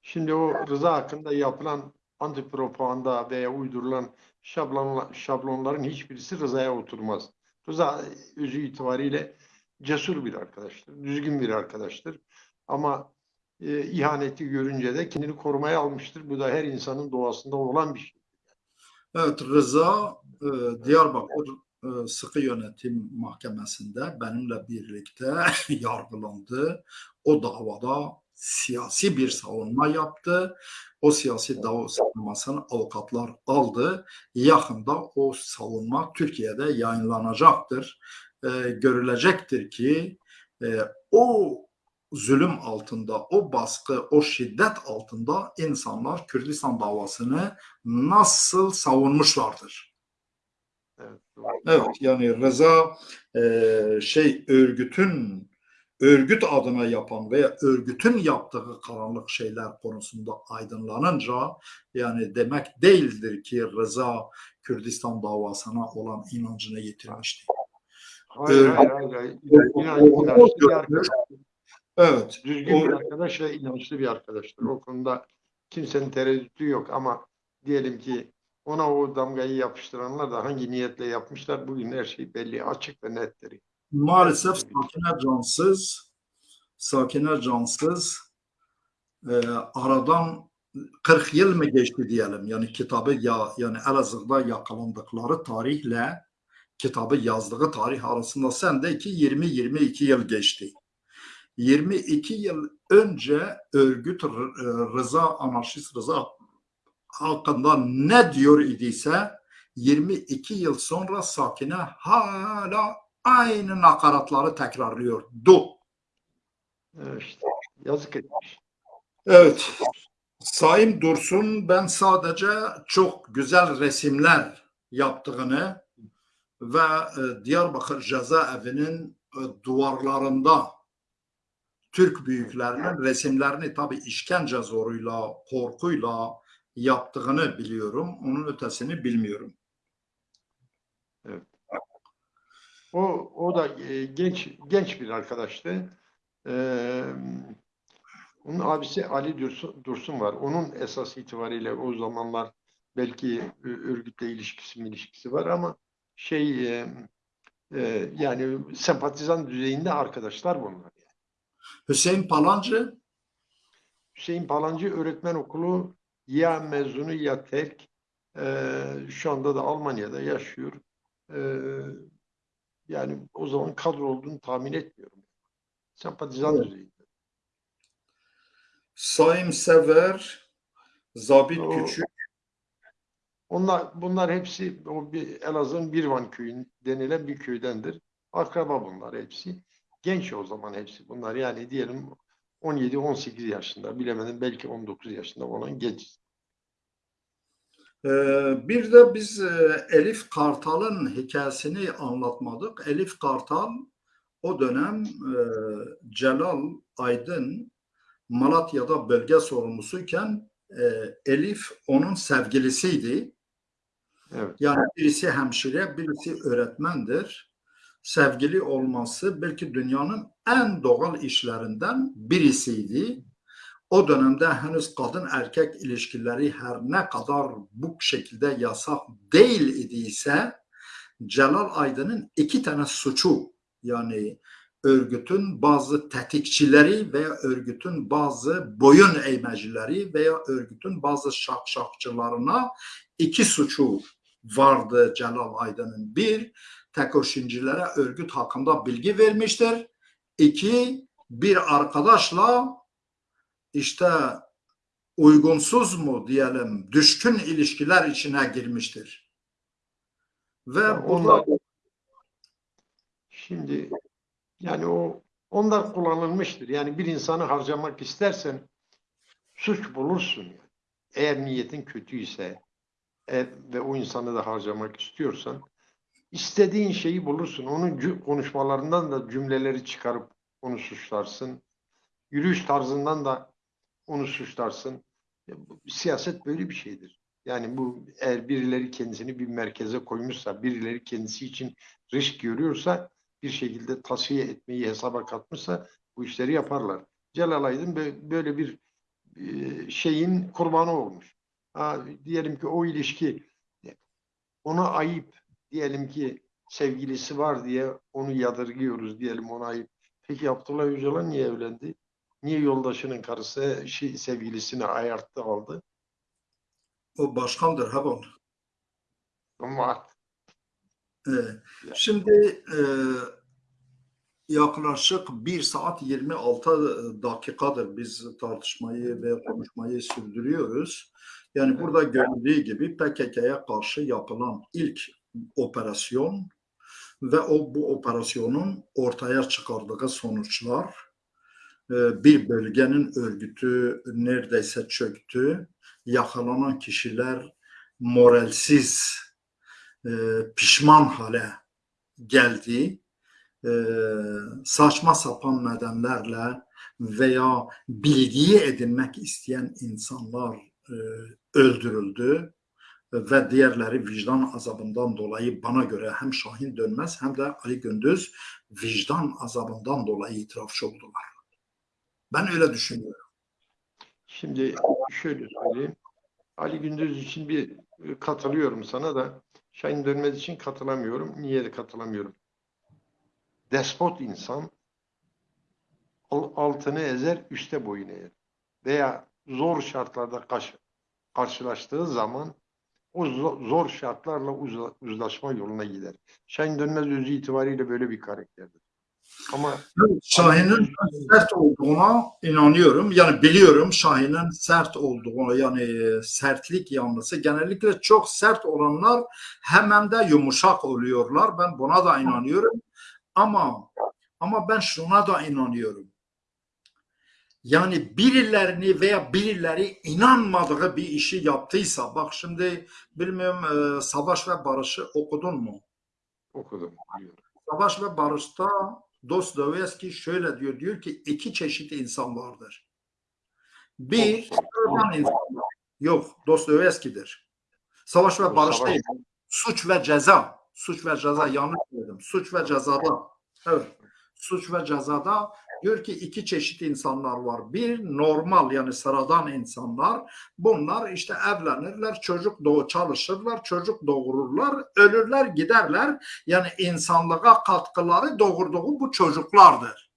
Şimdi o Rıza hakkında yapılan antipropaganda veya uydurulan şablonla, şablonların hiçbirisi Rıza'ya oturmaz. Rıza özü itibariyle cesur bir arkadaştır, düzgün bir arkadaştır. Ama e, ihaneti görünce de kendini korumaya almıştır. Bu da her insanın doğasında olan bir şey. Evet Rıza e, Diyarbakır e, Sıkı Yönetim Mahkemesi'nde benimle birlikte (laughs) yargılandı. O davada siyasi bir savunma yaptı. O siyasi dava savunmasını avukatlar aldı. Yakında o savunma Türkiye'de yayınlanacaktır. E, görülecektir ki e, o zulüm altında, o baskı, o şiddet altında insanlar Kürdistan davasını nasıl savunmuşlardır. Evet. Evet yani Rıza e, şey örgütün örgüt adına yapan veya örgütün yaptığı karanlık şeyler konusunda aydınlanınca yani demek değildir ki Rıza Kürdistan davasına olan inancını yitirmişti. Hayır, hayır, hayır. hayır. İnan- inançlı bir arkadaş. Evet. Düzgün bir O- arkadaş ve inançlı bir arkadaştır. O konuda kimsenin tereddütü yok ama diyelim ki ona o damgayı yapıştıranlar da hangi niyetle yapmışlar bugün her şey belli, açık ve nettir. Maalesef Sakine Cansız Sakine Cansız e, aradan 40 yıl mı geçti diyelim. Yani kitabı ya yani Elazığ'da yakalandıkları tarihle kitabı yazdığı tarih arasında sende ki 20-22 yıl geçti. 22 yıl önce örgüt e, Rıza Anarşist Rıza hakkında ne diyor idiyse 22 yıl sonra Sakine hala aynı nakaratları tekrarlıyordu. İşte yazık etmiş. Evet. Sayın Dursun ben sadece çok güzel resimler yaptığını ve e, Diyarbakır cezaevinin e, duvarlarında Türk büyüklerinin resimlerini tabi işkence zoruyla, korkuyla yaptığını biliyorum. Onun ötesini bilmiyorum. O o da e, genç genç bir arkadaştı. Ee, onun abisi Ali Dursun, Dursun var. Onun esas itibariyle o zamanlar belki e, örgütle ilişkisi mi ilişkisi var ama şey e, e, yani sempatizan düzeyinde arkadaşlar bunlar. Hüseyin Palancı Hüseyin Palancı öğretmen okulu ya mezunu ya terk. Ee, şu anda da Almanya'da yaşıyor. Ee, yani o zaman kadro olduğunu tahmin etmiyorum. Sempatizan Evet. düzeyinde. Saim Sever, Zabit O- Küçük, Onlar, bunlar hepsi o bir Elazığ'ın Birvan köyü denilen bir köydendir. Akraba bunlar hepsi. Genç o zaman hepsi bunlar. Yani diyelim 17-18 yaşında, bilemedim belki 19 yaşında olan genç. Ee, bir de biz e, Elif Kartal'ın hikayesini anlatmadık. Elif Kartal o dönem e, Celal Aydın Malatya'da bölge sorumlusuyken e, Elif onun sevgilisiydi. Evet. Yani birisi hemşire, birisi öğretmendir. Sevgili olması belki dünyanın en doğal işlerinden birisiydi. O dönemde henüz kadın erkek ilişkileri her ne kadar bu şekilde yasak değil idiyse Celal Aydın'ın iki tane suçu yani örgütün bazı tetikçileri veya örgütün bazı boyun eğmecileri veya örgütün bazı şakşakçılarına iki suçu vardı Celal Aydın'ın. Bir, tekoşincilere örgüt hakkında bilgi vermiştir. İki, bir arkadaşla işte uygunsuz mu diyelim düşkün ilişkiler içine girmiştir. Ve Ya burada onlar şimdi yani o onlar kullanılmıştır. Yani bir insanı harcamak istersen suç bulursun. Yani. Eğer niyetin kötüyse e, ve o insanı da harcamak istiyorsan istediğin şeyi bulursun. Onun konuşmalarından da cümleleri çıkarıp onu suçlarsın. Yürüyüş tarzından da onu suçlarsın. Siyaset böyle bir şeydir. Yani bu eğer birileri kendisini bir merkeze koymuşsa, birileri kendisi için risk görüyorsa bir şekilde tasfiye etmeyi hesaba katmışsa bu işleri yaparlar. Celal Aydın bö- böyle bir e, şeyin kurbanı olmuş. Ha, diyelim ki o ilişki ona ayıp diyelim ki sevgilisi var diye onu yadırgıyoruz diyelim ona ayıp. Peki Abdullah Öcalan niye evlendi? Niye yoldaşının karısı şey, sevgilisini ayarttı aldı? o başkandır Habon. Ama Ee, Şimdi e, yaklaşık 1 saat 26 dakikadır biz tartışmayı ve konuşmayı sürdürüyoruz. Yani burada görüldüğü gibi PKK'ya karşı yapılan ilk operasyon ve o bu operasyonun ortaya çıkardığı sonuçlar e, bir bölgenin örgütü neredeyse çöktü. Yakalanan kişiler moralsiz, e, pişman hale geldi. Saçma sapan nedenlerle veya bilgiyi edinmek isteyen insanlar e, öldürüldü ve diğerleri vicdan azabından dolayı bana göre hem Şahin Dönmez hem de Ali Gündüz vicdan azabından dolayı itirafçı oldular. Ben öyle düşünüyorum. Şimdi şöyle söyleyeyim. Ali Gündüz için bir e, katılıyorum sana da Şahin Dönmez için katılamıyorum. Niye de katılamıyorum? Despot insan al- altını ezer, üste boyun eğer. Veya zor şartlarda karşılaştığı zaman o zo- zor şartlarla uzlaşma yoluna gider. Şahin Dönmez özü itibariyle böyle bir karakterdir. Ama Şahin'in sert olduğuna inanıyorum. Yani biliyorum Şahin'in sert olduğunu yani sertlik yanlısı genellikle çok sert olanlar hemen de yumuşak oluyorlar. Ben buna da inanıyorum. Ama ama ben şuna da inanıyorum. Yani birilerini veya birileri inanmadığı bir işi yaptıysa bak şimdi bilmiyorum e, Savaş ve Barış'ı okudun mu? okudum. Savaş ve Barış'ta Dostoyevski şöyle diyor, diyor ki iki çeşit insan vardır. Bir, sıradan insanlar. Yok, Dostoyevski'dir. Savaş ve Barış değil. Suç ve ceza. Suç ve ceza yanlış söyledim. Suç ve cezada. Evet. Suç ve cezada diyor ki iki çeşit insanlar var. Bir normal yani sıradan insanlar. Bunlar işte evlenirler, çocuk doğu çalışırlar, çocuk doğururlar, ölürler, giderler. Yani insanlığa katkıları doğurduğu bu çocuklardır.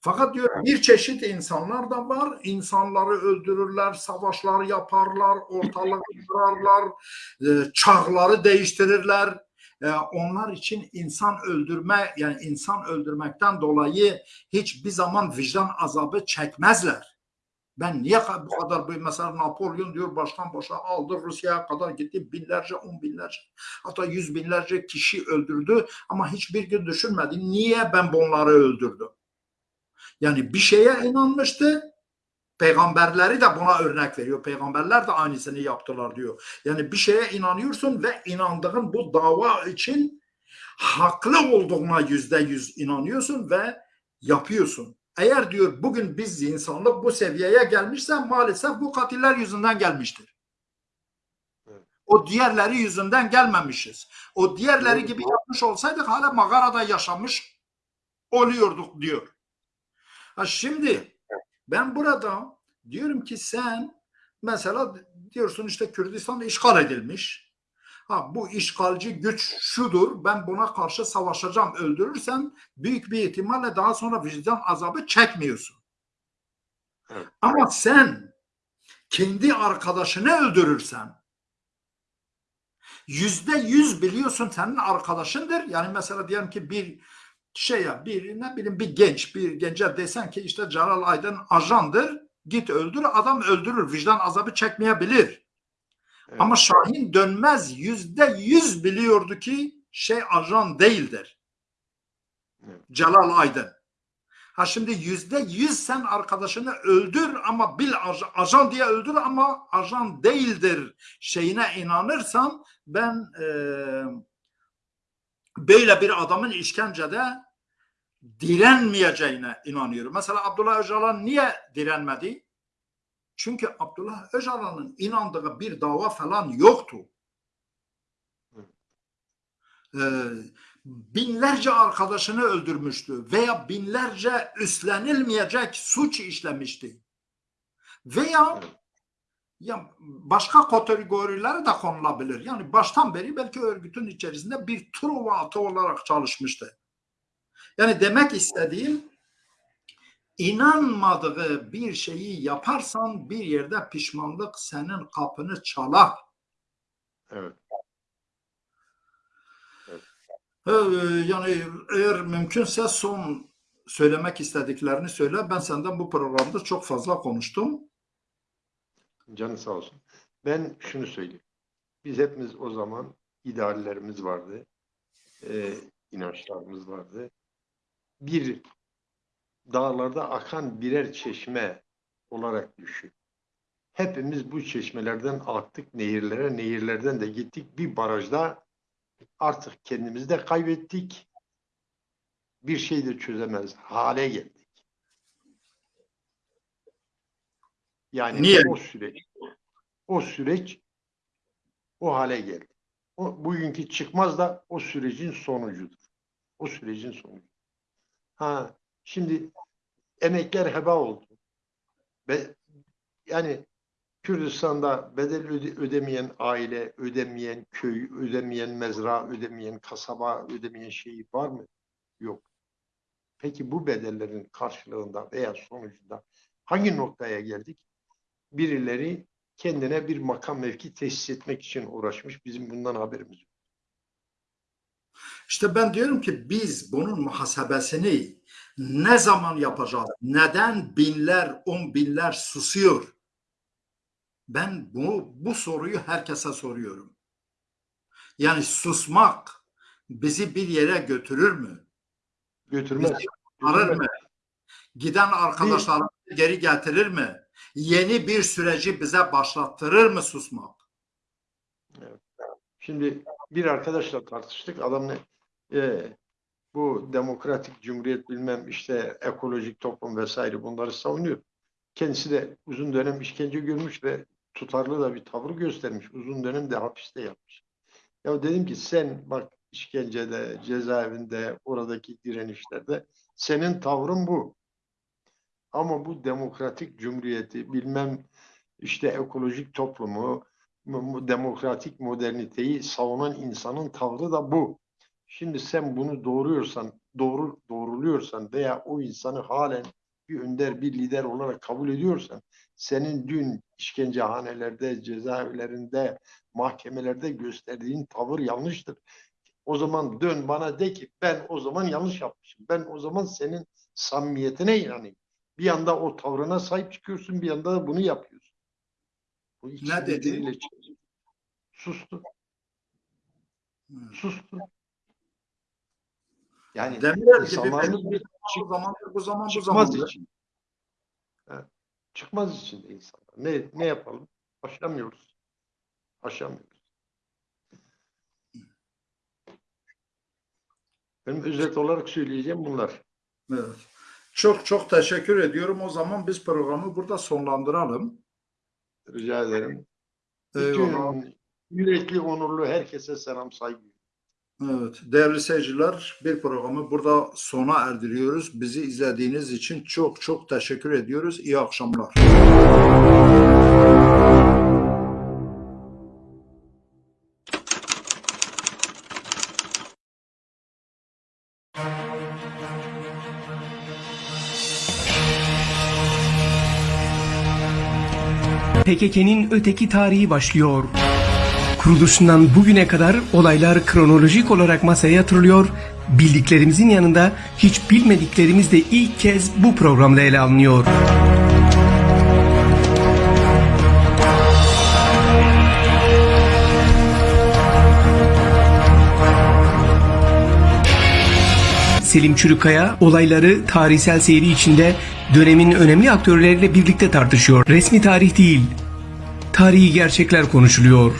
Fakat diyor bir çeşit insanlar da var. İnsanları öldürürler, savaşlar yaparlar, ortalığı kırarlar, e, çağları değiştirirler. E, Onlar için insan öldürme yani insan öldürmekten dolayı hiçbir zaman vicdan azabı çekmezler. Ben niye bu kadar büyük mesela Napolyon diyor baştan başa aldı Rusya'ya kadar gitti binlerce on binlerce hatta yüz binlerce kişi öldürdü ama hiçbir gün düşünmedi niye ben bunları öldürdüm. Yani bir şeye inanmıştı peygamberleri de buna örnek veriyor. Peygamberler de aynısını yaptılar diyor. Yani bir şeye inanıyorsun ve inandığın bu dava için haklı olduğuna yüzde yüz inanıyorsun ve yapıyorsun. Eğer diyor bugün biz insanlık bu seviyeye gelmişse maalesef bu katiller yüzünden gelmiştir. O diğerleri yüzünden gelmemişiz. O diğerleri gibi yapmış olsaydık hala mağarada yaşamış oluyorduk diyor. Ha şimdi ben burada diyorum ki sen mesela diyorsun işte Kürdistan işgal edilmiş. Ha bu işgalci güç şudur. Ben buna karşı savaşacağım. Öldürürsem büyük bir ihtimalle daha sonra vicdan azabı çekmiyorsun. Evet. Ama sen kendi arkadaşını öldürürsen yüzde yüz biliyorsun senin arkadaşındır. Yani mesela diyelim ki bir şey ya bir ne bileyim bir genç bir gence desen ki işte Celal Aydın ajandır git öldür adam öldürür vicdan azabı çekmeyebilir. Evet. Ama Şahin Dönmez yüzde yüz biliyordu ki şey ajan değildir. Evet. Celal Aydın. Ha şimdi yüzde yüz sen arkadaşını öldür ama bil aj- ajan diye öldür ama ajan değildir şeyine inanırsan ben eee, böyle bir adamın işkencede direnmeyeceğine inanıyorum. Mesela Abdullah Öcalan niye direnmedi? Çünkü Abdullah Öcalan'ın inandığı bir dava falan yoktu. Ee, binlerce arkadaşını öldürmüştü veya binlerce üstlenilmeyecek suç işlemişti. Veya ya başka kategorilere de konulabilir. Yani baştan beri belki örgütün içerisinde bir truva atı olarak çalışmıştı. Yani demek istediğim inanmadığı bir şeyi yaparsan bir yerde pişmanlık senin kapını çalar. Evet. Ee, Yani eğer mümkünse son söylemek istediklerini söyle. Ben senden bu programda çok fazla konuştum. Canı sağ olsun. Ben şunu söyleyeyim. Biz hepimiz o zaman ideallerimiz vardı. e, inançlarımız vardı. Bir dağlarda akan birer çeşme olarak düşün. Hepimiz bu çeşmelerden aktık nehirlere, nehirlerden de gittik. Bir barajda artık kendimizi de kaybettik. Bir şey de çözemez hale geldik. Yani Niye? o süreç o süreç o hale geldi. O bugünkü çıkmaz da o sürecin sonucudur. O sürecin sonucu. Ha şimdi emekler heba oldu. Ve yani Kürdistan'da bedel öde- ödemeyen aile, ödemeyen köy, ödemeyen mezra, ödemeyen kasaba, ödemeyen şey var mı? Yok. Peki bu bedellerin karşılığında veya sonucunda hangi noktaya geldik? Birileri kendine bir makam mevki tesis etmek için uğraşmış. Bizim bundan haberimiz yok. İşte ben diyorum ki biz bunun muhasebesini ne zaman yapacağız? Neden binler, on binler susuyor? Ben bu, bu soruyu herkese soruyorum. Yani susmak bizi bir yere götürür mü? Götürmez. Bizi Arır mı? Giden arkadaşlarımızı geri getirir mi? Yeni bir süreci bize başlattırır mı susmak? Şimdi bir arkadaşla tartıştık. Adam ne? E, bu demokratik cumhuriyet bilmem işte ekolojik toplum vesaire bunları savunuyor. Kendisi de uzun dönem işkence görmüş ve tutarlı da bir tavır göstermiş. Uzun dönem de hapiste yatmış. Ya dedim ki sen bak işkencede, cezaevinde, oradaki direnişlerde senin tavrın bu. Ama bu demokratik cumhuriyeti bilmem işte ekolojik toplumu, mu- mu- demokratik moderniteyi savunan insanın tavrı da bu. Şimdi sen bunu doğruyorsan, doğru doğruluyorsan veya o insanı halen bir önder, bir lider olarak kabul ediyorsan, senin dün işkencehanelerde, cezaevlerinde, mahkemelerde gösterdiğin tavır yanlıştır. O zaman dön bana de ki ben o zaman yanlış yapmışım. Ben o zaman senin samimiyetine inanayım. Bir yanda o tavrına sahip çıkıyorsun, bir yanda da bunu yapıyorsun. Bu Ne dedi? Sustu. Hmm. Sustu. Yani Demirel gibi insanlarımız belki bir bu zamandır, bu zaman bu çıkmaz zamandır. için. Evet. Çıkmaz için de insanlar. Ne, ne yapalım? Aşamıyoruz. Aşamıyoruz. Benim özet olarak söyleyeceğim bunlar. Evet. Çok çok teşekkür ediyorum. O zaman biz programı burada sonlandıralım. Rica ederim. Bütün Yürekli, onurlu herkese selam, saygı. Evet, değerli seyirciler bir programı burada sona erdiriyoruz. Bizi izlediğiniz için çok çok teşekkür ediyoruz. İyi akşamlar. PKK'nin öteki tarihi başlıyor. Kuruluşundan bugüne kadar olaylar kronolojik olarak masaya yatırılıyor, bildiklerimizin yanında hiç bilmediklerimiz de ilk kez bu programda ele alınıyor. Selim Çürükaya olayları tarihsel seyri içinde dönemin önemli aktörleriyle birlikte tartışıyor. Resmi tarih değil, tarihi gerçekler konuşuluyor.